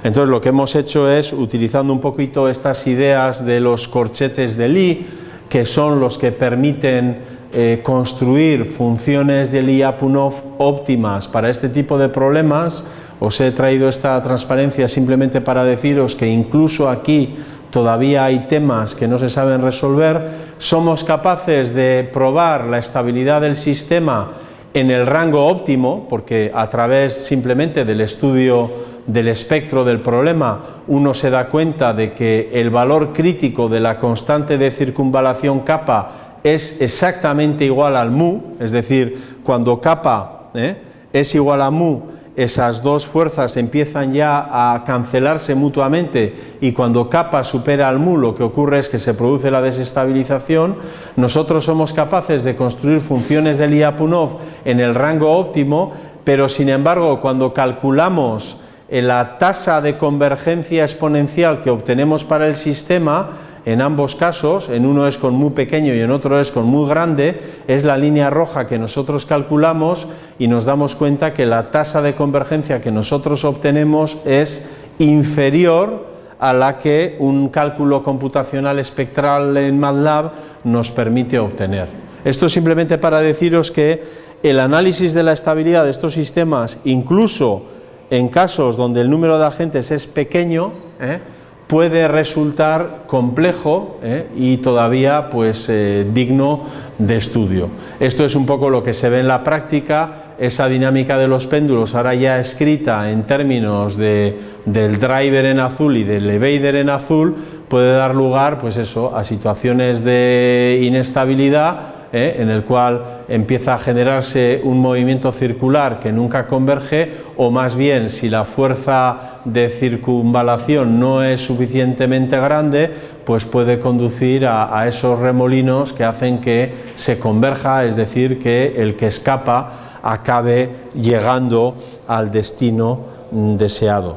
Speaker 1: Entonces lo que hemos hecho es, utilizando un poquito estas ideas de los corchetes de Lie, que son los que permiten eh, construir funciones de Lyapunov óptimas para este tipo de problemas, os he traído esta transparencia simplemente para deciros que incluso aquí todavía hay temas que no se saben resolver, somos capaces de probar la estabilidad del sistema en el rango óptimo, porque a través simplemente del estudio del espectro del problema uno se da cuenta de que el valor crítico de la constante de circunvalación kappa es exactamente igual al mu, es decir, cuando kappa ¿eh? es igual a mu, esas dos fuerzas empiezan ya a cancelarse mutuamente y cuando kappa supera al mu lo que ocurre es que se produce la desestabilización, nosotros somos capaces de construir funciones de Lyapunov en el rango óptimo, pero sin embargo cuando calculamos la tasa de convergencia exponencial que obtenemos para el sistema, en ambos casos, en uno es con muy pequeño y en otro es con muy grande, es la línea roja que nosotros calculamos y nos damos cuenta que la tasa de convergencia que nosotros obtenemos es inferior a la que un cálculo computacional espectral en MATLAB nos permite obtener. Esto simplemente para deciros que el análisis de la estabilidad de estos sistemas, incluso en casos donde el número de agentes es pequeño, ¿eh? Puede resultar complejo ¿eh? y todavía pues, eh, digno de estudio. Esto es un poco lo que se ve en la práctica, esa dinámica de los péndulos ahora ya escrita en términos de, del driver en azul y del evader en azul puede dar lugar pues eso, a situaciones de inestabilidad ¿eh? en el cual empieza a generarse un movimiento circular que nunca converge o más bien si la fuerza de circunvalación no es suficientemente grande pues puede conducir a, esos remolinos que hacen que se converja, es decir, que el que escapa acabe llegando al destino deseado.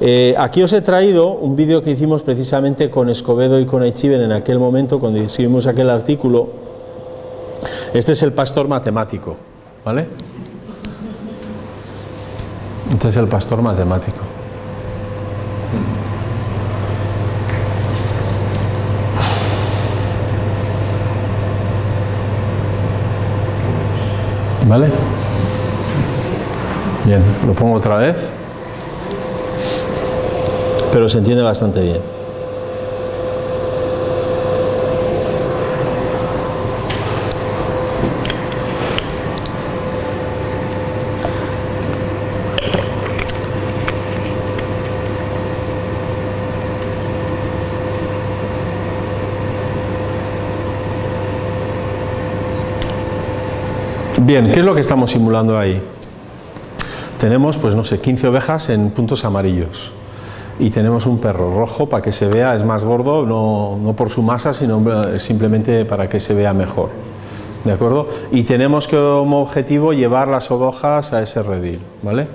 Speaker 1: Eh, aquí os he traído un vídeo que hicimos precisamente con Escobedo y con Echiven en aquel momento cuando escribimos aquel artículo este es el pastor matemático, ¿vale? Este es el pastor matemático. ¿Vale? Bien, lo pongo otra vez, pero se entiende bastante bien. Bien, ¿qué es lo que estamos simulando ahí? Tenemos, pues no sé, 15 ovejas en puntos amarillos y tenemos un perro rojo para que se vea, es más gordo, no, por su masa, sino simplemente para que se vea mejor. ¿De acuerdo? Y tenemos como objetivo llevar las ovejas a ese redil, ¿vale?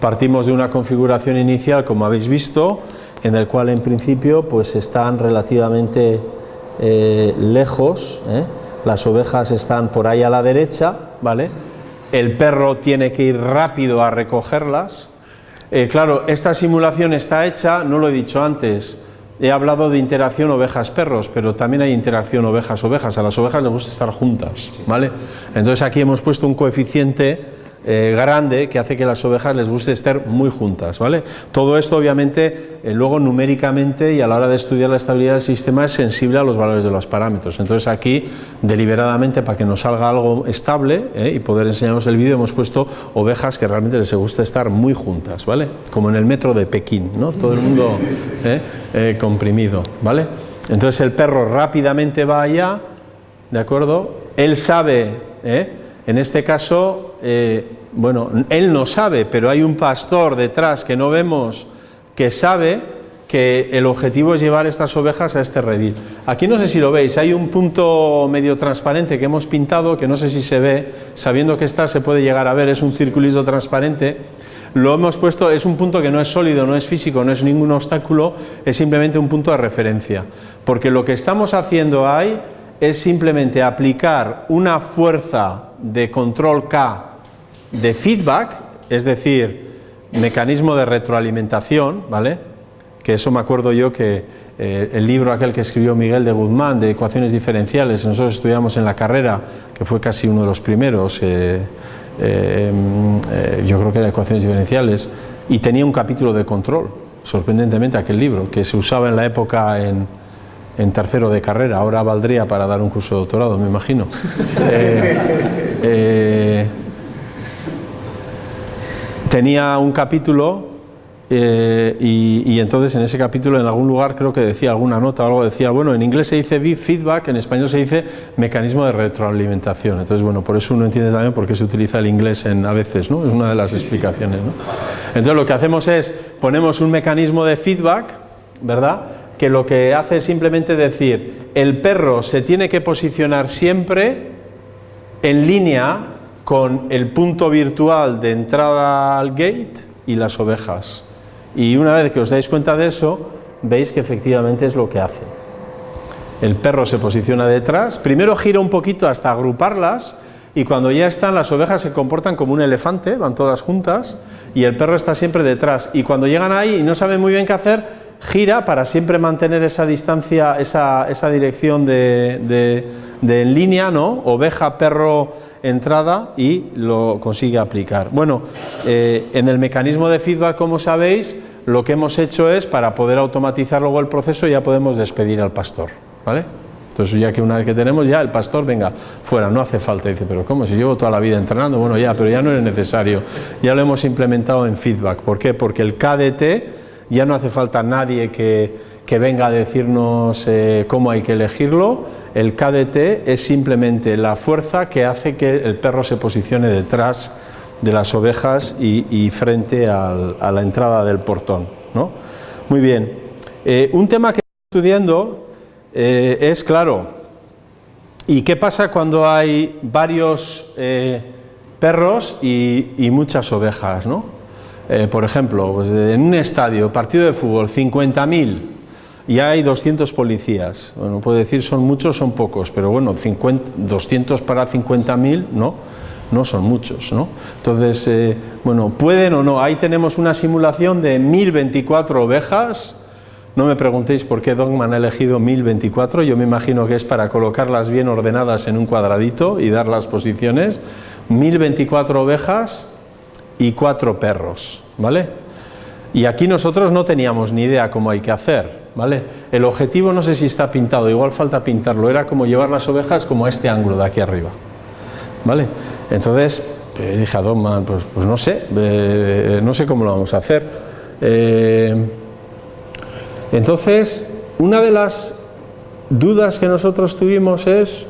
Speaker 1: Partimos de una configuración inicial, como habéis visto, en el cual en principio pues están relativamente eh, lejos, ¿eh? las ovejas están por ahí a la derecha, ¿vale? El perro tiene que ir rápido a recogerlas. Eh, claro, esta simulación está hecha, no lo he dicho antes, he hablado de interacción ovejas-perros, pero también hay interacción ovejas-ovejas, a las ovejas les gusta estar juntas, ¿vale? Entonces aquí hemos puesto un coeficiente eh, grande que hace que las ovejas les guste estar muy juntas. ¿vale? Todo esto obviamente eh, luego numéricamente y a la hora de estudiar la estabilidad del sistema es sensible a los valores de los parámetros. Entonces aquí deliberadamente para que nos salga algo estable ¿eh? y poder enseñaros el vídeo hemos puesto ovejas que realmente les gusta estar muy juntas, ¿vale? como en el metro de Pekín, ¿no? todo el mundo comprimido. ¿vale? Entonces el perro rápidamente va allá, ¿de acuerdo? Él sabe, en este caso, bueno, él no sabe, pero hay un pastor detrás que no vemos que sabe que el objetivo es llevar estas ovejas a este redil. Aquí no sé si lo veis, hay un punto medio transparente que hemos pintado, que no sé si se ve, sabiendo que está se puede llegar a ver, es un circulito transparente. Lo hemos puesto, es un punto que no es sólido, no es físico, no es ningún obstáculo, es simplemente un punto de referencia. Porque lo que estamos haciendo ahí es simplemente aplicar una fuerza de control K de feedback, es decir, mecanismo de retroalimentación, ¿vale? que eso me acuerdo yo que eh, el libro aquel que escribió Miguel de Guzmán de ecuaciones diferenciales, nosotros estudiamos en la carrera, que fue casi uno de los primeros, eh, eh, yo creo que era ecuaciones diferenciales, y tenía un capítulo de control, sorprendentemente aquel libro, que se usaba en la época en, en tercero de carrera, ahora valdría para dar un curso de doctorado, me imagino. tenía un capítulo eh, y, entonces en ese capítulo en algún lugar creo que decía alguna nota o algo, decía, bueno, en inglés se dice feedback, en español se dice mecanismo de retroalimentación. Entonces, bueno, por eso uno entiende también por qué se utiliza el inglés en, a veces, ¿no? Es una de las explicaciones, ¿no? Entonces lo que hacemos es, ponemos un mecanismo de feedback, ¿verdad? Que lo que hace es simplemente decir, el perro se tiene que posicionar siempre en línea con el punto virtual de entrada al gate y las ovejas. Y una vez que os dais cuenta de eso, veis que efectivamente es lo que hace. El perro se posiciona detrás, primero gira un poquito hasta agruparlas y cuando ya están las ovejas se comportan como un elefante, van todas juntas y el perro está siempre detrás y cuando llegan ahí y no saben muy bien qué hacer, gira para siempre mantener esa distancia, esa, esa dirección de, de, en línea, ¿no? Oveja, perro, entrada y lo consigue aplicar. Bueno, eh, en el mecanismo de feedback, como sabéis, lo que hemos hecho es, para poder automatizar luego el proceso, ya podemos despedir al pastor, ¿vale? Entonces ya que una vez que tenemos ya el pastor, venga, fuera, no hace falta. Dice, pero ¿cómo? Si llevo toda la vida entrenando, bueno ya, pero ya no es necesario. Ya lo hemos implementado en feedback. ¿Por qué? Porque el KDT ya no hace falta nadie que, que venga a decirnos eh, cómo hay que elegirlo, el KDT es simplemente la fuerza que hace que el perro se posicione detrás de las ovejas y, frente a la entrada del portón. ¿no? Muy bien, eh, un tema que estoy estudiando eh, es, claro, ¿y qué pasa cuando hay varios perros y, muchas ovejas? ¿no? por ejemplo, pues, en un estadio, partido de fútbol, 50.000 y hay 200 policías. Bueno, puede decir son muchos, son pocos, pero bueno, 50, 200 para 50.000, ¿no? No son muchos, ¿no? Entonces, eh, bueno, pueden o no. Ahí tenemos una simulación de 1024 ovejas. No me preguntéis por qué Dogman ha elegido 1024, yo me imagino que es para colocarlas bien ordenadas en un cuadradito y dar las posiciones. 1024 ovejas y 4 perros, ¿vale? Y aquí nosotros no teníamos ni idea cómo hay que hacer. ¿Vale? El objetivo no sé si está pintado, igual falta pintarlo, era como llevar las ovejas como a este ángulo de aquí arriba, ¿vale? Entonces eh, dije a pues, pues, no sé, eh, no sé cómo lo vamos a hacer. Eh, entonces, una de las dudas que nosotros tuvimos es,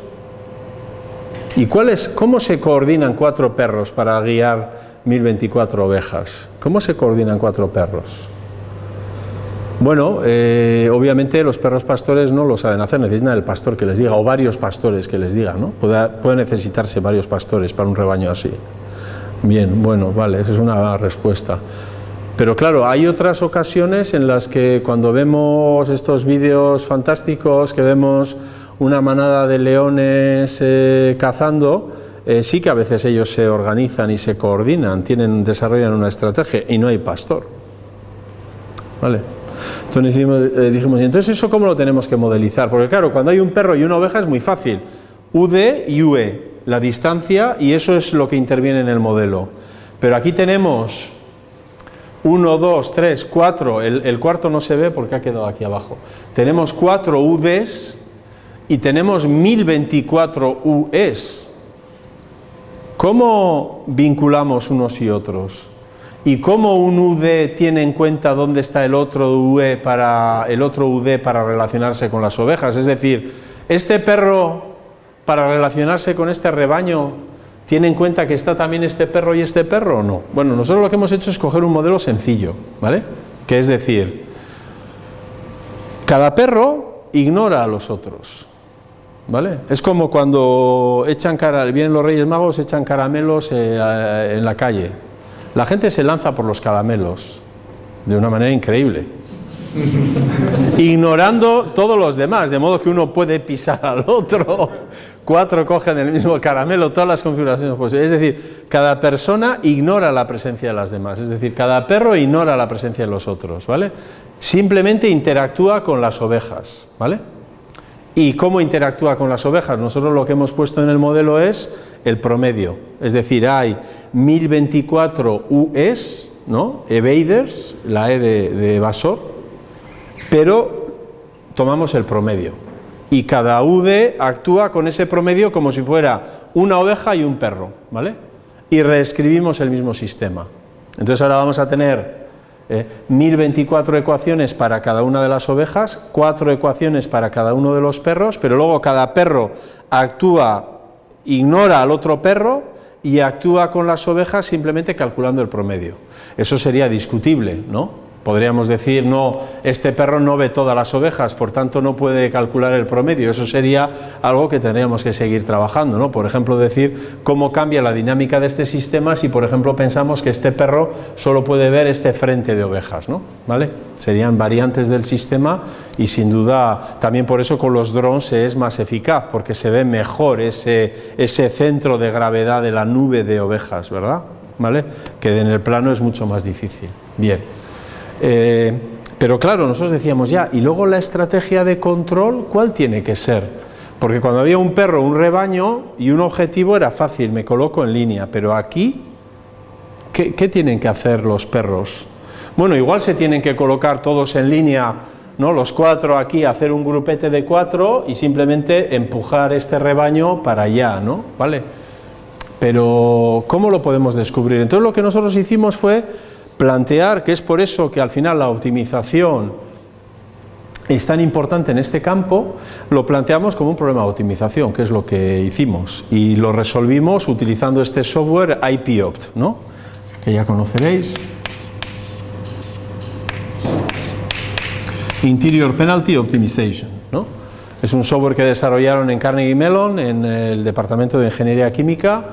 Speaker 1: ¿y cuál es, cómo se coordinan cuatro perros para guiar 1024 ovejas? ¿Cómo se coordinan cuatro perros? Bueno, eh, obviamente los perros pastores no lo saben hacer, necesitan el pastor que les diga, o varios pastores que les digan, ¿no? Puede, necesitarse varios pastores para un rebaño así. Bien, bueno, vale, esa es una respuesta. Pero claro, hay otras ocasiones en las que cuando vemos estos vídeos fantásticos, que vemos una manada de leones eh, cazando, eh, sí que a veces ellos se organizan y se coordinan, tienen, desarrollan una estrategia y no hay pastor. ¿Vale? Entonces eh, dijimos, ¿y entonces eso cómo lo tenemos que modelizar? Porque claro, cuando hay un perro y una oveja es muy fácil. UD y UE, la distancia, y eso es lo que interviene en el modelo. Pero aquí tenemos 1, 2, 3, 4, el, cuarto no se ve porque ha quedado aquí abajo. Tenemos 4 UDs y tenemos 1024 UEs. ¿Cómo vinculamos unos y otros? ¿Y cómo un UD tiene en cuenta dónde está el otro, UD para, el otro UD para relacionarse con las ovejas? Es decir, ¿este perro para relacionarse con este rebaño tiene en cuenta que está también este perro y este perro o no? Bueno, nosotros lo que hemos hecho es coger un modelo sencillo, ¿vale? Que es decir, Cada perro ignora a los otros. ¿Vale? Es como cuando echan vienen los Reyes Magos, echan caramelos eh, en la calle. La gente se lanza por los caramelos de una manera increíble, ignorando todos los demás, de modo que uno puede pisar al otro, cuatro cogen el mismo caramelo, todas las configuraciones posibles. Es decir, cada persona ignora la presencia de las demás, es decir, cada perro ignora la presencia de los otros, ¿vale? Simplemente interactúa con las ovejas, ¿vale? ¿Y cómo interactúa con las ovejas? Nosotros lo que hemos puesto en el modelo es el promedio, es decir, hay 1024 UEs, ¿no? evaders, la E de, de evasor, pero tomamos el promedio y cada UD actúa con ese promedio como si fuera una oveja y un perro, ¿vale? Y reescribimos el mismo sistema. Entonces ahora vamos a tener 1024 eh, ecuaciones para cada una de las ovejas, cuatro ecuaciones para cada uno de los perros, pero luego cada perro actúa, ignora al otro perro y actúa con las ovejas simplemente calculando el promedio. Eso sería discutible, ¿no? Podríamos decir, no, este perro no ve todas las ovejas, por tanto no puede calcular el promedio. Eso sería algo que tendríamos que seguir trabajando, ¿no? Por ejemplo, decir cómo cambia la dinámica de este sistema si, por ejemplo, pensamos que este perro solo puede ver este frente de ovejas, ¿no? ¿Vale? Serían variantes del sistema y sin duda también por eso con los drones es más eficaz, porque se ve mejor ese, ese centro de gravedad de la nube de ovejas, ¿verdad? ¿Vale? Que en el plano es mucho más difícil. Bien. Eh, pero claro, nosotros decíamos ya, y luego la estrategia de control, ¿cuál tiene que ser? Porque cuando había un perro, un rebaño y un objetivo era fácil, me coloco en línea, pero aquí, ¿qué, qué tienen que hacer los perros? Bueno, igual se tienen que colocar todos en línea, ¿no? los cuatro aquí, hacer un grupete de cuatro y simplemente empujar este rebaño para allá, ¿no? ¿Vale? Pero, ¿cómo lo podemos descubrir? Entonces lo que nosotros hicimos fue plantear que es por eso que al final la optimización es tan importante en este campo, lo planteamos como un problema de optimización, que es lo que hicimos, y lo resolvimos utilizando este software IPOpt, ¿no? que ya conoceréis. Interior Penalty Optimization. ¿no? Es un software que desarrollaron en Carnegie Mellon, en el Departamento de Ingeniería Química,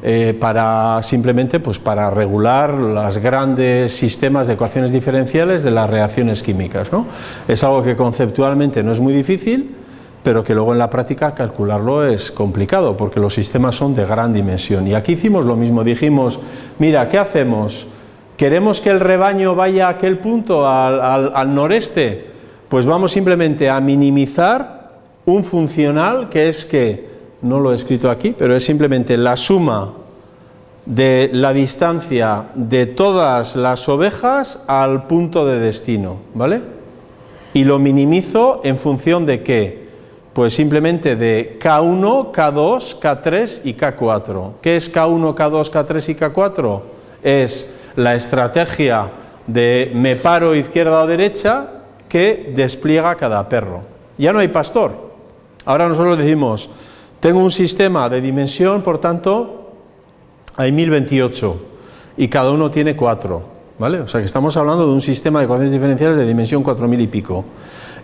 Speaker 1: eh, para simplemente pues, para regular los grandes sistemas de ecuaciones diferenciales de las reacciones químicas. ¿no? Es algo que conceptualmente no es muy difícil, pero que luego en la práctica calcularlo es complicado, porque los sistemas son de gran dimensión. Y aquí hicimos lo mismo, dijimos, mira, ¿qué hacemos? ¿Queremos que el rebaño vaya a aquel punto, al, al noreste? Pues vamos simplemente a minimizar un funcional que es que no lo he escrito aquí, pero es simplemente la suma de la distancia de todas las ovejas al punto de destino, ¿vale? Y lo minimizo en función de qué? Pues simplemente de K1, K2, K3 y K4. ¿Qué es K1, K2, K3 y K4? Es la estrategia de me paro izquierda o derecha que despliega cada perro. Ya no hay pastor. Ahora nosotros decimos, tengo un sistema de dimensión, por tanto, hay 1028 y cada uno tiene 4, ¿vale? O sea que estamos hablando de un sistema de ecuaciones diferenciales de dimensión 4000 y pico.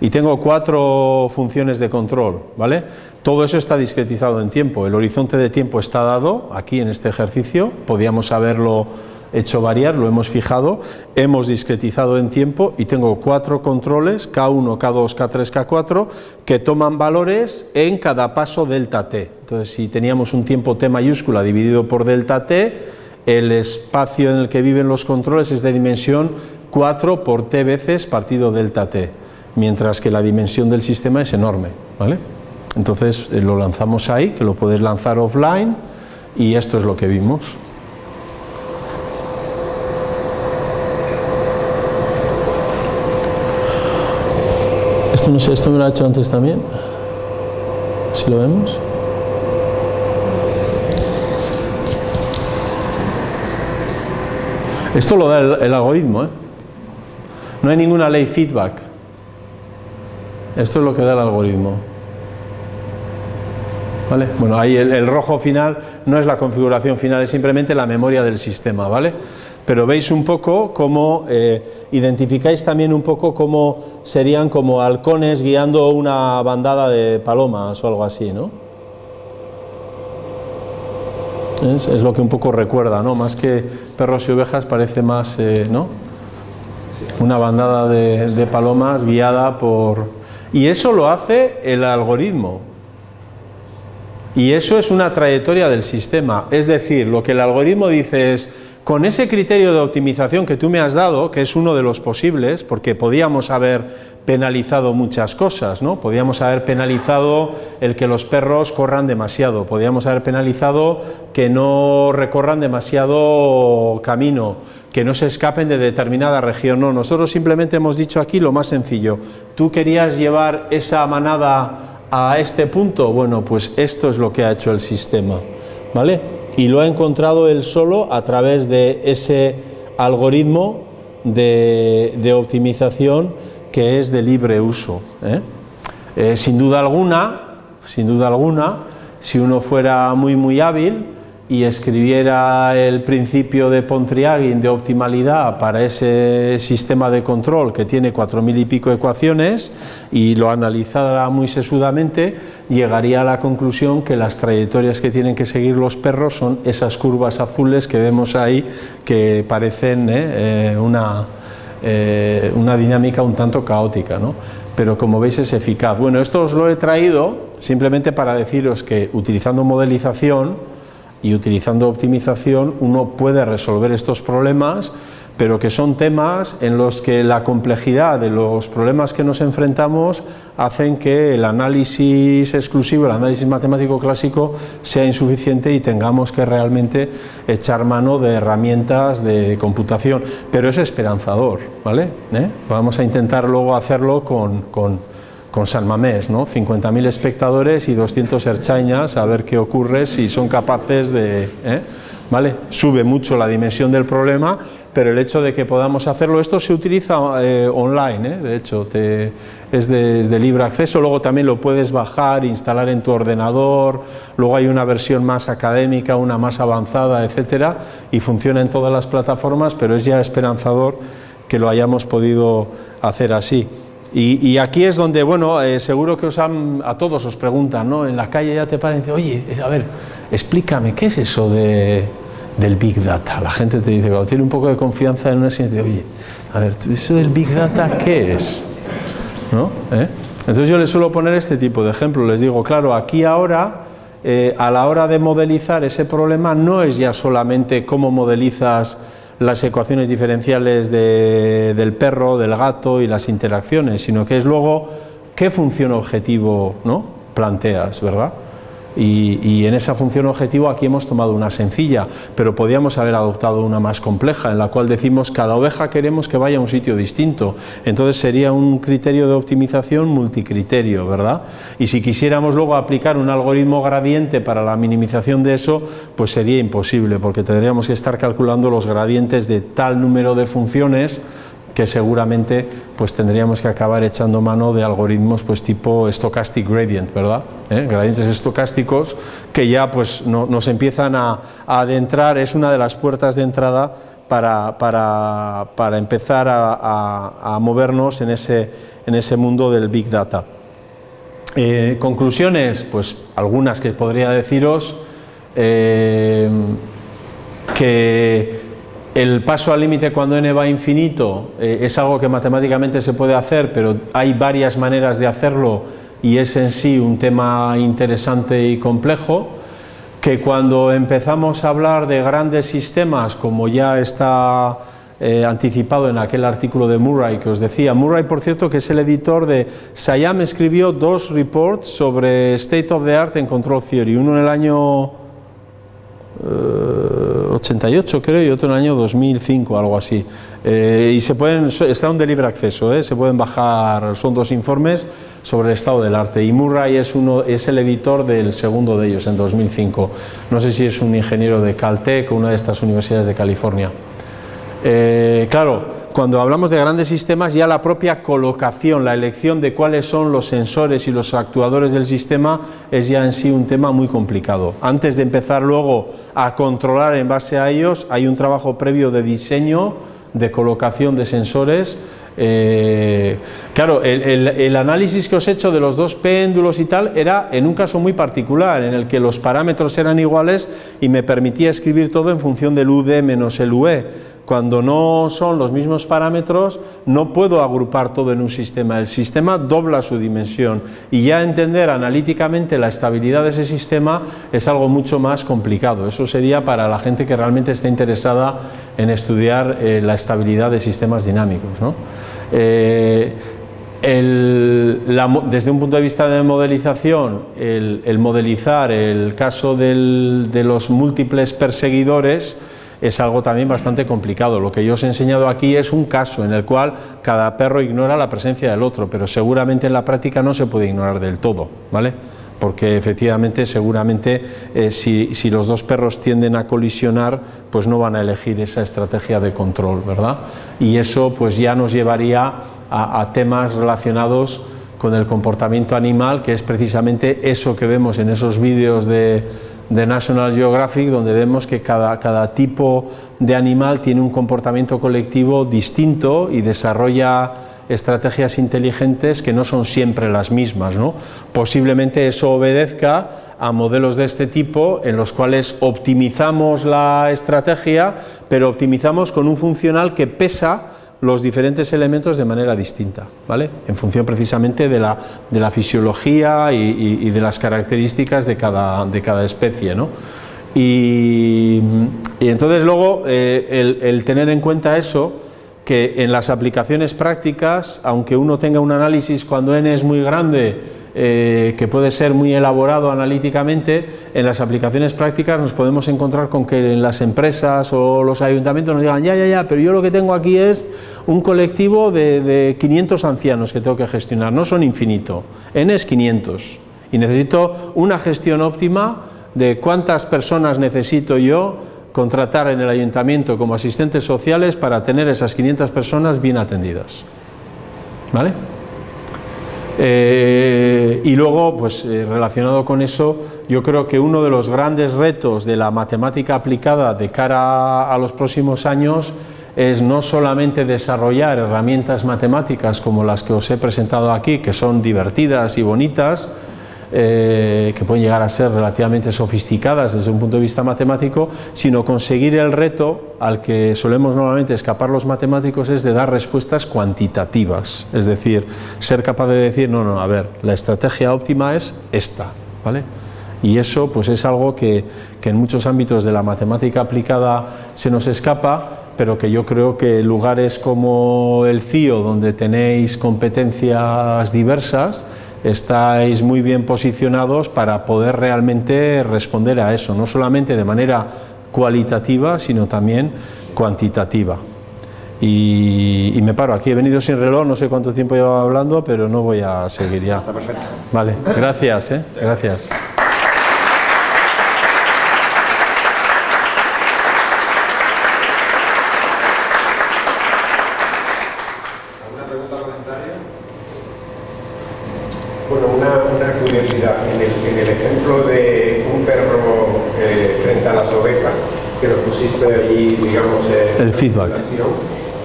Speaker 1: Y tengo cuatro funciones de control, ¿vale? Todo eso está discretizado en tiempo, el horizonte de tiempo está dado aquí en este ejercicio, podíamos haberlo hecho variar, lo hemos fijado, hemos discretizado en tiempo y tengo cuatro controles, K1, K2, K3, K4, que toman valores en cada paso delta t. Entonces, si teníamos un tiempo t mayúscula dividido por delta t, el espacio en el que viven los controles es de dimensión 4 por t veces partido delta t, mientras que la dimensión del sistema es enorme. ¿vale? Entonces, eh, lo lanzamos ahí, que lo puedes lanzar offline, y esto es lo que vimos. Esto no sé, esto me lo ha hecho antes también. Si lo vemos. Esto lo da el, algoritmo, ¿eh? No hay ninguna ley feedback. Esto es lo que da el algoritmo. ¿Vale? Bueno, ahí el, el, rojo final no es la configuración final, es simplemente la memoria del sistema, ¿vale? Pero veis un poco cómo eh, identificáis también un poco cómo serían como halcones guiando una bandada de palomas o algo así, ¿no? Es, lo que un poco recuerda, ¿no? Más que perros y ovejas parece más, eh, ¿no? Una bandada de palomas guiada por... Y eso lo hace el algoritmo, y eso es una trayectoria del sistema, es decir, lo que el algoritmo dice es, con ese criterio de optimización que tú me has dado, que es uno de los posibles, porque podíamos haber penalizado muchas cosas, ¿no? Podíamos haber penalizado el que los perros corran demasiado, podíamos haber penalizado que no recorran demasiado camino, que no se escapen de determinada región, no, nosotros simplemente hemos dicho aquí lo más sencillo, tú querías llevar esa manada a este punto, bueno, pues esto es lo que ha hecho el sistema, ¿vale? Y lo ha encontrado él solo a través de ese algoritmo de, optimización que es de libre uso. ¿eh? Eh, sin duda alguna, sin duda alguna, si uno fuera muy muy hábil, y escribiera el principio de Pontryagin de optimalidad para ese sistema de control que tiene cuatro mil y pico ecuaciones y lo analizara muy sesudamente, llegaría a la conclusión que las trayectorias que tienen que seguir los perros son esas curvas azules que vemos ahí que parecen eh, eh, una, eh, una dinámica un tanto caótica, ¿no? pero como veis es eficaz. Bueno, esto os lo he traído simplemente para deciros que utilizando modelización y utilizando optimización uno puede resolver estos problemas, pero que son temas en los que la complejidad de los problemas que nos enfrentamos hacen que el análisis exclusivo, el análisis matemático clásico sea insuficiente y tengamos que realmente echar mano de herramientas de computación, pero es esperanzador, ¿vale? ¿Eh? Vamos a intentar luego hacerlo con, con con San Mamés, ¿no? 50.000 espectadores y 200 erchañas, a ver qué ocurre si son capaces de... ¿eh? ¿Vale? Sube mucho la dimensión del problema, pero el hecho de que podamos hacerlo, esto se utiliza eh, online, ¿eh? de hecho, te, es, de, libre acceso, luego también lo puedes bajar, instalar en tu ordenador, luego hay una versión más académica, una más avanzada, etcétera, y funciona en todas las plataformas, pero es ya esperanzador que lo hayamos podido hacer así. Y, aquí es donde, bueno, eh, seguro que os han, a todos os preguntan, ¿no? En la calle ya te parece, oye, eh, a ver, explícame, ¿qué es eso de, del Big Data? La gente te dice, cuando tiene un poco de confianza en una dice, oye, a ver, ¿eso del Big Data qué es? ¿No? ¿Eh? Entonces yo les suelo poner este tipo de ejemplo, les digo, claro, aquí ahora, a la hora de modelizar ese problema, no es ya solamente cómo modelizas las ecuaciones diferenciales del perro, del gato y las interacciones, sino que es luego qué función objetivo ¿no? planteas, ¿verdad? Y, en esa función objetivo aquí hemos tomado una sencilla, pero podíamos haber adoptado una más compleja, en la cual decimos cada oveja queremos que vaya a un sitio distinto, entonces sería un criterio de optimización multicriterio, ¿verdad? Y si quisiéramos luego aplicar un algoritmo gradiente para la minimización de eso, pues sería imposible, porque tendríamos que estar calculando los gradientes de tal número de funciones que seguramente pues tendríamos que acabar echando mano de algoritmos pues tipo stochastic gradient, ¿verdad? ¿Eh? Gradientes estocásticos que ya pues nos empiezan a, adentrar, es una de las puertas de entrada para, para, empezar a, movernos en ese, en ese mundo del Big Data. Eh, conclusiones, pues algunas que podría deciros, eh, que el paso al límite cuando n va infinito eh, es algo que matemáticamente se puede hacer, pero hay varias maneras de hacerlo y es en sí un tema interesante y complejo, que cuando empezamos a hablar de grandes sistemas, como ya está eh, anticipado en aquel artículo de Murray que os decía, Murray por cierto que es el editor de, Sayam escribió dos reports sobre State of the Art en Control Theory, uno en el año 88 creo y otro en el año 2005, algo así. Eh, y se pueden, están de libre acceso, ¿eh? se pueden bajar, son dos informes sobre el estado del arte y Murray es, uno, es el editor del segundo de ellos en 2005. No sé si es un ingeniero de Caltech o una de estas universidades de California. Eh, claro, cuando hablamos de grandes sistemas, ya la propia colocación, la elección de cuáles son los sensores y los actuadores del sistema es ya en sí un tema muy complicado. Antes de empezar luego a controlar en base a ellos, hay un trabajo previo de diseño, de colocación de sensores, eh, claro, el, análisis que os he hecho de los dos péndulos y tal era en un caso muy particular, en el que los parámetros eran iguales y me permitía escribir todo en función del UD menos el UE. Cuando no son los mismos parámetros, no puedo agrupar todo en un sistema. El sistema dobla su dimensión y ya entender analíticamente la estabilidad de ese sistema es algo mucho más complicado. Eso sería para la gente que realmente esté interesada en estudiar eh, la estabilidad de sistemas dinámicos. Eh, desde un punto de vista de modelización, el, modelizar el caso de los múltiples perseguidores es algo también bastante complicado. Lo que yo os he enseñado aquí es un caso en el cual cada perro ignora la presencia del otro, pero seguramente en la práctica no se puede ignorar del todo, ¿vale? porque efectivamente seguramente eh, si, si, los dos perros tienden a colisionar pues no van a elegir esa estrategia de control, ¿verdad? Y eso pues ya nos llevaría a, temas relacionados con el comportamiento animal, que es precisamente eso que vemos en esos vídeos de, de National Geographic, donde vemos que cada, cada, tipo de animal tiene un comportamiento colectivo distinto y desarrolla estrategias inteligentes que no son siempre las mismas. ¿no? Posiblemente eso obedezca a modelos de este tipo en los cuales optimizamos la estrategia, pero optimizamos con un funcional que pesa los diferentes elementos de manera distinta, ¿vale? en función precisamente de la, de la fisiología y, de las características de cada, de cada especie. ¿no? Y, entonces luego eh, el, el tener en cuenta eso, que en las aplicaciones prácticas, aunque uno tenga un análisis cuando n es muy grande, eh, que puede ser muy elaborado analíticamente, en las aplicaciones prácticas nos podemos encontrar con que en las empresas o los ayuntamientos nos digan, ya, ya, ya, pero yo lo que tengo aquí es un colectivo de, de 500 ancianos que tengo que gestionar, no son infinito, n es 500, y necesito una gestión óptima de cuántas personas necesito yo contratar en el ayuntamiento como asistentes sociales para tener esas 500 personas bien atendidas. ¿Vale? Eh, y luego, pues eh, relacionado con eso, yo creo que uno de los grandes retos de la matemática aplicada de cara a los próximos años es no solamente desarrollar herramientas matemáticas como las que os he presentado aquí, que son divertidas y bonitas, eh, que pueden llegar a ser relativamente sofisticadas desde un punto de vista matemático, sino conseguir el reto al que solemos normalmente escapar los matemáticos es de dar respuestas cuantitativas, es decir, ser capaz de decir, no, no, a ver, la estrategia óptima es esta, ¿vale? Y eso pues es algo que, que en muchos ámbitos de la matemática aplicada se nos escapa, pero que yo creo que lugares como el CIO, donde tenéis competencias diversas, estáis muy bien posicionados para poder realmente responder a eso, no solamente de manera cualitativa, sino también cuantitativa. Y, me paro, aquí he venido sin reloj, no sé cuánto tiempo llevo hablando, pero no voy a seguir ya.
Speaker 2: Está perfecto.
Speaker 1: Vale, gracias, ¿eh? gracias. el feedback.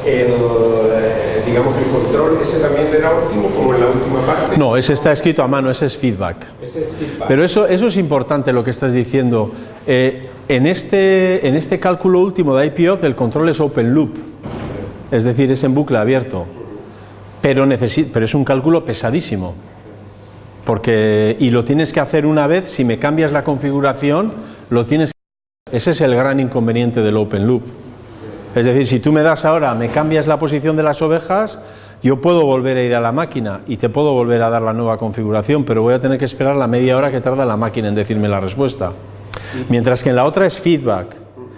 Speaker 2: El, eh, digamos, el control, ese también era óptimo, como en la última parte.
Speaker 1: No, ese está escrito a mano, ese es feedback.
Speaker 2: Ese es feedback.
Speaker 1: Pero eso, eso es importante lo que estás diciendo. Eh, en, este, en este cálculo último de IPO, el control es open loop, es decir, es en bucle abierto. Pero, pero es un cálculo pesadísimo. Porque, y lo tienes que hacer una vez, si me cambias la configuración, lo tienes que Ese es el gran inconveniente del open loop. Es decir, si tú me das ahora, me cambias la posición de las ovejas, yo puedo volver a ir a la máquina y te puedo volver a dar la nueva configuración, pero voy a tener que esperar la media hora que tarda la máquina en decirme la respuesta. Mientras que en la otra es feedback,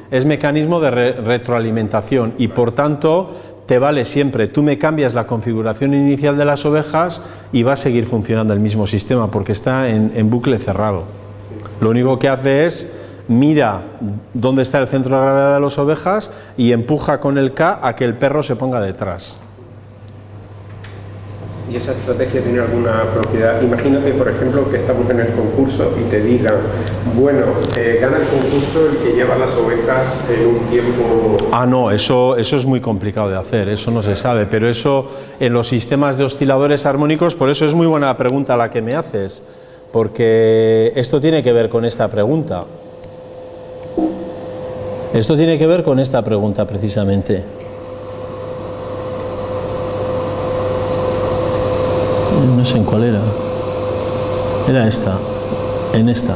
Speaker 1: es mecanismo de retroalimentación y por tanto te vale siempre, tú me cambias la configuración inicial de las ovejas y va a seguir funcionando el mismo sistema porque está en, en bucle cerrado. Lo único que hace es mira dónde está el centro de gravedad de las ovejas y empuja con el K a que el perro se ponga detrás.
Speaker 2: ¿Y esa estrategia tiene alguna propiedad? Imagínate, por ejemplo, que estamos en el concurso y te digan, bueno, eh, gana el concurso el que lleva las ovejas en un tiempo...
Speaker 1: Ah, no, eso, eso es muy complicado de hacer, eso no se sabe, pero eso en los sistemas de osciladores armónicos, por eso es muy buena pregunta la que me haces, porque esto tiene que ver con esta pregunta. Esto tiene que ver con esta pregunta precisamente. No sé en cuál era. Era esta, en esta.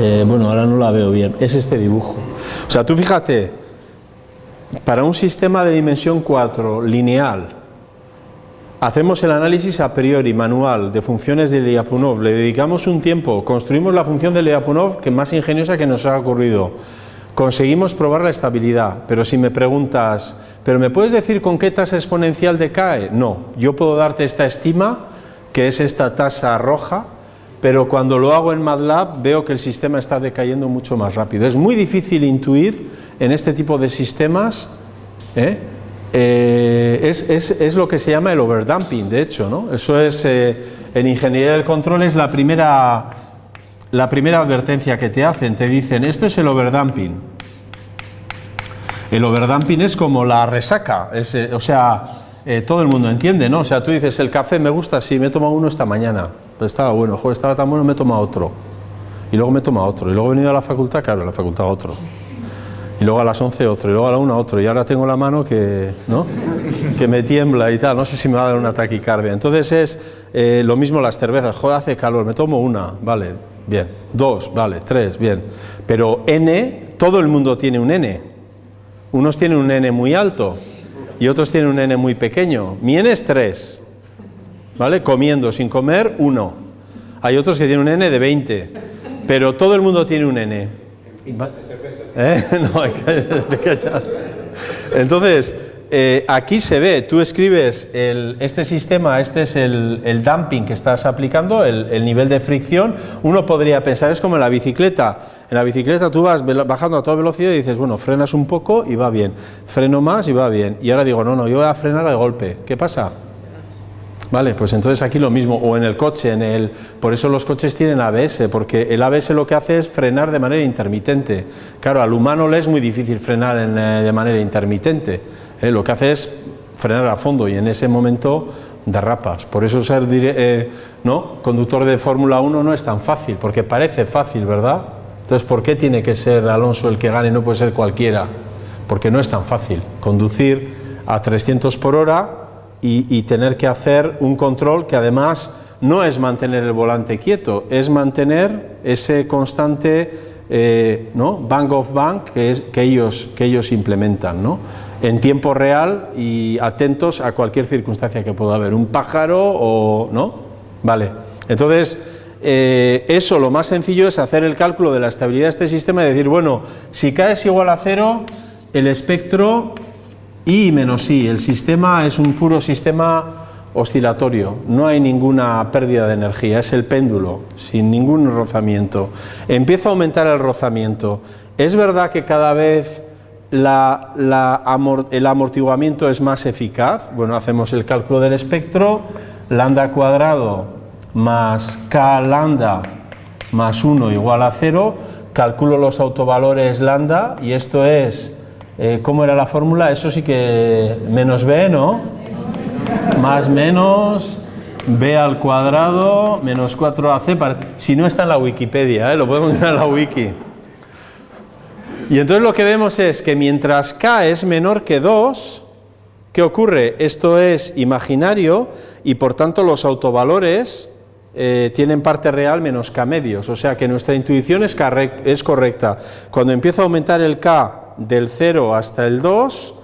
Speaker 1: Eh, bueno, ahora no la veo bien. Es este dibujo. O sea, tú fíjate, para un sistema de dimensión 4 lineal, hacemos el análisis a priori manual de funciones de Lyapunov, le dedicamos un tiempo, construimos la función de Lyapunov que más ingeniosa que nos ha ocurrido, conseguimos probar la estabilidad, pero si me preguntas, ¿Pero me puedes decir con qué tasa exponencial decae? No, yo puedo darte esta estima, que es esta tasa roja, pero cuando lo hago en MATLAB veo que el sistema está decayendo mucho más rápido. Es muy difícil intuir en este tipo de sistemas, ¿eh? Eh, es, lo que se llama el overdamping, de hecho, ¿no? Eso es, eh, en ingeniería del control es la primera, la primera advertencia que te hacen, te dicen, esto es el overdamping, el overdamping es como la resaca, eh, o sea, eh, todo el mundo entiende, ¿no? O sea, tú dices, el café me gusta, sí, me he tomado uno esta mañana, pues estaba bueno, joder, estaba tan bueno, me he tomado otro. Y luego me he tomado otro, y luego he venido a la facultad, claro, a la facultad otro. Y luego a las 11 otro, y luego a la 1 otro, y ahora tengo la mano que, ¿no? que me tiembla y tal, no sé si me va a dar una taquicardia. Entonces es eh, lo mismo las cervezas, joder, hace calor, me tomo una, vale, bien, dos, vale, tres, bien. Pero N, todo el mundo tiene un N, unos tienen un n muy alto y otros tienen un n muy pequeño. Mi n es 3, ¿vale? Comiendo, sin comer, 1. Hay otros que tienen un n de 20, pero todo el mundo tiene un n. ¿Eh? No. Entonces, eh, aquí se ve, tú escribes este sistema, este es el, dumping que estás aplicando, el, nivel de fricción, uno podría pensar, es como en la bicicleta, en la bicicleta tú vas bajando a toda velocidad y dices, bueno, frenas un poco y va bien, freno más y va bien, y ahora digo, no, no, yo voy a frenar de golpe, ¿qué pasa? Vale, pues entonces aquí lo mismo, o en el coche, en el, por eso los coches tienen ABS, porque el ABS lo que hace es frenar de manera intermitente. Claro, al humano le es muy difícil frenar eh, de manera intermitente, eh, lo que hace es frenar a fondo y en ese momento derrapas. Por eso ser eh, ¿no? conductor de Fórmula 1 no es tan fácil, porque parece fácil, ¿verdad? Entonces, ¿por qué tiene que ser Alonso el que gane y no puede ser cualquiera? Porque no es tan fácil. Conducir a 300 por hora y, tener que hacer un control que además no es mantener el volante quieto, es mantener ese constante eh, ¿no? bank of bank que, que, ellos, que ellos implementan ¿no? en tiempo real y atentos a cualquier circunstancia que pueda haber, un pájaro o... ¿no? Vale, entonces eh, eso lo más sencillo es hacer el cálculo de la estabilidad de este sistema y decir, bueno, si K es igual a cero, el espectro I menos I, el sistema es un puro sistema oscilatorio, no hay ninguna pérdida de energía, es el péndulo, sin ningún rozamiento. Empieza a aumentar el rozamiento. Es verdad que cada vez el amortiguamiento es más eficaz, bueno, hacemos el cálculo del espectro, lambda cuadrado más k lambda más 1 igual a 0, calculo los autovalores lambda y esto es eh, ¿Cómo era la fórmula? Eso sí que menos b, ¿no? Más menos b al cuadrado menos 4ac. Si no está en la Wikipedia, ¿eh? lo podemos ver en la wiki. Y entonces lo que vemos es que mientras k es menor que 2, ¿qué ocurre? Esto es imaginario y por tanto los autovalores eh, tienen parte real menos k medios, o sea que nuestra intuición es, correcta. Cuando empieza a aumentar el k del 0 hasta el 2,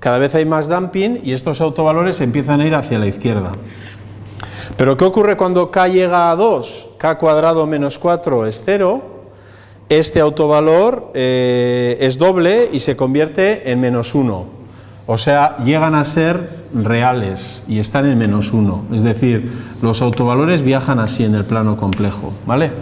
Speaker 1: cada vez hay más dumping y estos autovalores empiezan a ir hacia la izquierda. Pero ¿qué ocurre cuando k llega a 2? k cuadrado menos 4 es 0, este autovalor eh, es doble y se convierte en menos 1. O sea, llegan a ser reales y están en menos uno. Es decir, los autovalores viajan así en el plano complejo, ¿vale?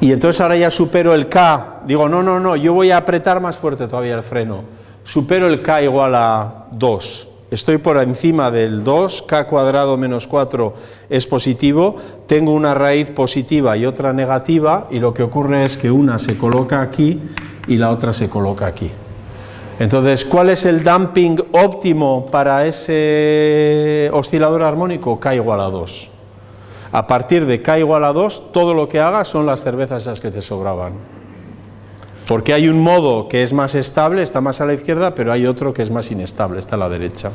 Speaker 1: Y entonces ahora ya supero el K, digo, no, no, no, yo voy a apretar más fuerte todavía el freno. Supero el K igual a 2. Estoy por encima del 2, K cuadrado menos 4 es positivo, tengo una raíz positiva y otra negativa y lo que ocurre es que una se coloca aquí y la otra se coloca aquí. Entonces, ¿cuál es el damping óptimo para ese oscilador armónico? K igual a 2. A partir de K igual a 2, todo lo que haga son las cervezas esas que te sobraban. Porque hay un modo que es más estable, está más a la izquierda, pero hay otro que es más inestable, está a la derecha.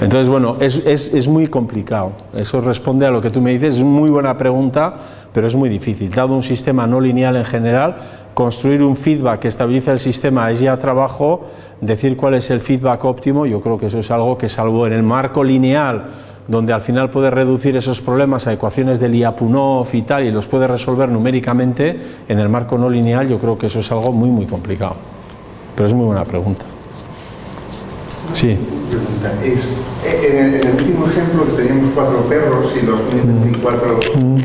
Speaker 1: Entonces, bueno, es, es, muy complicado. Eso responde a lo que tú me dices, es muy buena pregunta, pero es muy difícil. Dado un sistema no lineal en general, construir un feedback que estabilice el sistema es ya trabajo, decir cuál es el feedback óptimo, yo creo que eso es algo que salvo en el marco lineal, donde al final puedes reducir esos problemas a ecuaciones de Lyapunov y tal, y los puedes resolver numéricamente, en el marco no lineal yo creo que eso es algo muy muy complicado. Pero es muy buena pregunta. Sí.
Speaker 3: Es, eh, en, el, último ejemplo que teníamos cuatro perros y los 1024, mm.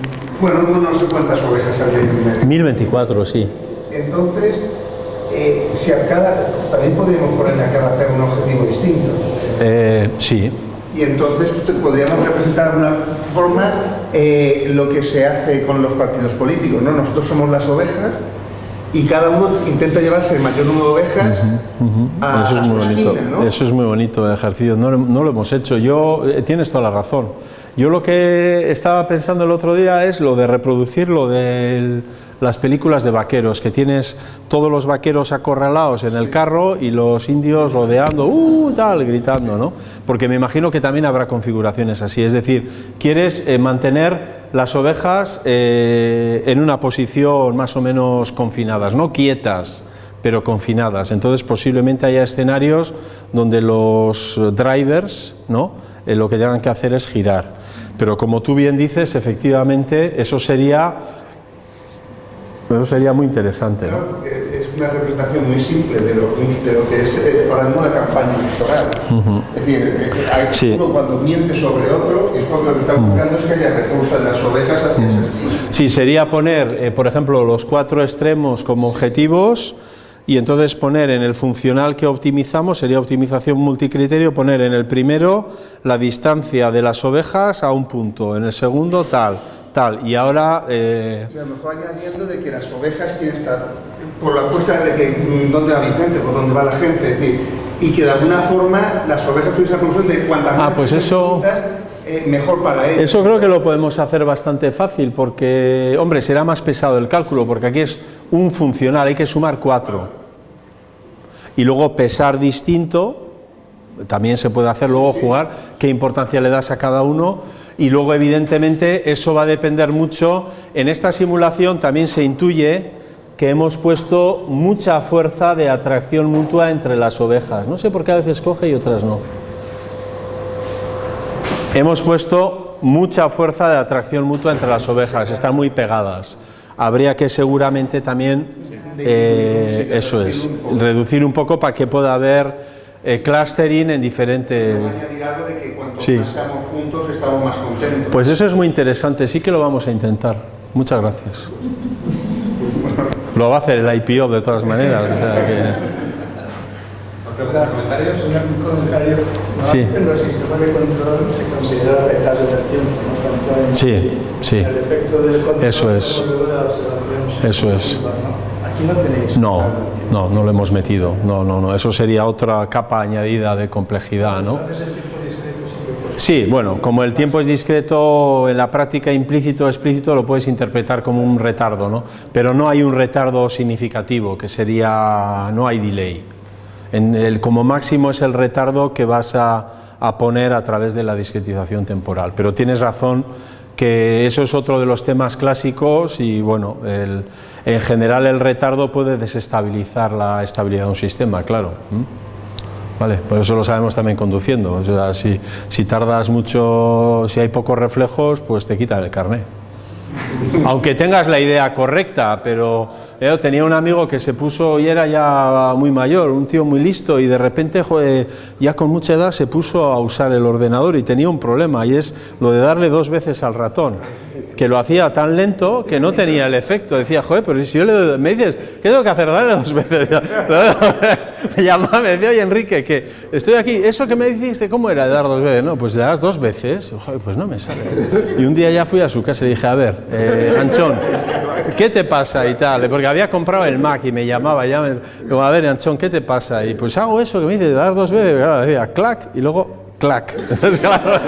Speaker 3: bueno, no, sé cuántas ovejas había
Speaker 1: 1024, sí.
Speaker 3: Entonces, eh, si a cada, también podríamos ponerle a cada perro un objetivo distinto.
Speaker 1: Eh, sí.
Speaker 3: Y entonces podríamos representar de una forma eh, lo que se hace con los partidos políticos. ¿no? Nosotros somos las ovejas y cada uno intenta llevarse el mayor número de ovejas a,
Speaker 1: eso es muy bonito
Speaker 3: ¿no?
Speaker 1: eso es muy bonito el ejercicio no, no, lo hemos hecho yo tienes toda la razón yo lo que estaba pensando el otro día es lo de reproducir lo del las películas de vaqueros, que tienes todos los vaqueros acorralados en el carro y los indios rodeando, uh, tal, gritando, ¿no? Porque me imagino que también habrá configuraciones así, es decir, quieres eh, mantener las ovejas eh, en una posición más o menos confinadas, no quietas, pero confinadas. Entonces posiblemente haya escenarios donde los drivers, ¿no? Eh, lo que tengan que hacer es girar. Pero como tú bien dices, efectivamente, eso sería eso sería muy interesante.
Speaker 3: ¿no? es una representación muy simple de lo, de lo que es eh, ahora mismo la campaña electoral. Es decir, eh, eh, hay sí. uno cuando miente sobre otro, es porque lo que está buscando es que haya recursos de las ovejas hacia ese
Speaker 1: Sí, sería poner, eh, por ejemplo, los cuatro extremos como objetivos y entonces poner en el funcional que optimizamos, sería optimización multicriterio, poner en el primero la distancia de las ovejas a un punto, en el segundo tal, tal. Y ahora...
Speaker 3: Eh... Y a lo mejor añadiendo de que las ovejas quieren estar por la apuesta de que mm, dónde va Vicente, por dónde va la gente, es decir, y que de alguna forma las ovejas tuviesen la conclusión de cuantas
Speaker 1: ah, pues eso...
Speaker 3: Eh, mejor para ellos.
Speaker 1: Eso creo que lo podemos hacer bastante fácil porque, hombre, será más pesado el cálculo porque aquí es un funcional, hay que sumar cuatro. Y luego pesar distinto, también se puede hacer, luego jugar, qué importancia le das a cada uno y luego evidentemente eso va a depender mucho, en esta simulación también se intuye que hemos puesto mucha fuerza de atracción mutua entre las ovejas, no sé por qué a veces coge y otras no. Hemos puesto mucha fuerza de atracción mutua entre las ovejas, están muy pegadas. Habría que seguramente también, eh, eso es, reducir un poco para que pueda haber eh, clustering en diferentes...
Speaker 3: de que cuanto sí. más estamos juntos estamos más contentos.
Speaker 1: Pues eso es muy interesante, sí que lo vamos a intentar. Muchas gracias. lo va a hacer el IPO de todas maneras. O sea que...
Speaker 4: comentarios? Un comentario.
Speaker 1: Sí.
Speaker 4: En los sistemas de control se considera retardo del tiempo, ¿no? Tanto en
Speaker 1: sí, sí. Eso es. Eso es.
Speaker 4: Aquí no tenéis.
Speaker 1: No, no, no lo hemos metido. No, no, no. Eso sería otra capa añadida de complejidad, ¿no? Sí, bueno, como el tiempo es discreto, en la práctica implícito o explícito lo puedes interpretar como un retardo, ¿no? Pero no hay un retardo significativo, que sería, no hay delay. Como máximo es el retardo que vas a poner a través de la discretización temporal. Pero tienes razón que eso es otro de los temas clásicos y bueno, el, en general el retardo puede desestabilizar la estabilidad de un sistema, claro. Vale, por eso lo sabemos también conduciendo, o sea, si, si tardas mucho, si hay pocos reflejos, pues te quitan el carné. Aunque tengas la idea correcta, pero Eh, tenía un amigo que se puso y era ya muy mayor, un tío muy listo y de repente ya con mucha edad se puso a usar el ordenador y tenía un problema y es lo de darle dos veces al ratón, que lo hacía tan lento que no tenía el efecto. Decía, joder, pero si yo le doy, me dices, ¿qué tengo que hacer? Darle dos veces. me llamaba, me decía, oye Enrique, que estoy aquí, eso que me dijiste, ¿cómo era de dar dos veces? No, pues le das dos veces, joder, pues no me sale. Y un día ya fui a su casa y dije, a ver, eh, Anchón, ¿qué te pasa? Y tal, porque había comprado el Mac y me llamaba, ya me, digo, a ver, Anchón, ¿qué te pasa? Y pues hago eso que me dice, dar dos veces, y claro, decía, clac, y luego, clac. Entonces, claro,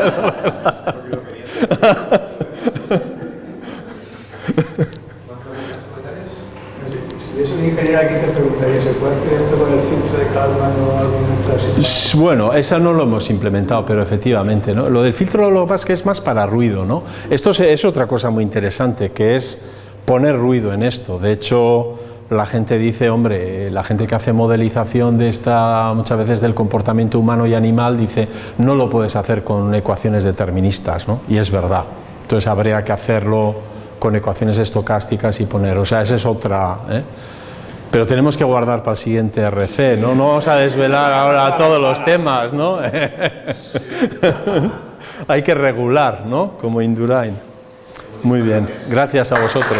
Speaker 4: Preguntaría, ¿se puede hacer esto con el filtro de Kalman o así?
Speaker 1: Bueno, esa no lo hemos implementado, pero efectivamente, ¿no? Lo del filtro lo que pasa es que es más para ruido, ¿no? Esto es, otra cosa muy interesante, que es poner ruido en esto. De hecho, la gente dice, hombre, la gente que hace modelización de esta, muchas veces del comportamiento humano y animal, dice, no lo puedes hacer con ecuaciones deterministas, ¿no? Y es verdad. Entonces habría que hacerlo con ecuaciones estocásticas y poner, o sea, esa es otra... ¿eh? Pero tenemos que guardar para el siguiente RC, ¿no? No vamos a desvelar ahora todos los temas, ¿no? Hay que regular, ¿no? Como Indurain. Muy bien, gracias a vosotros.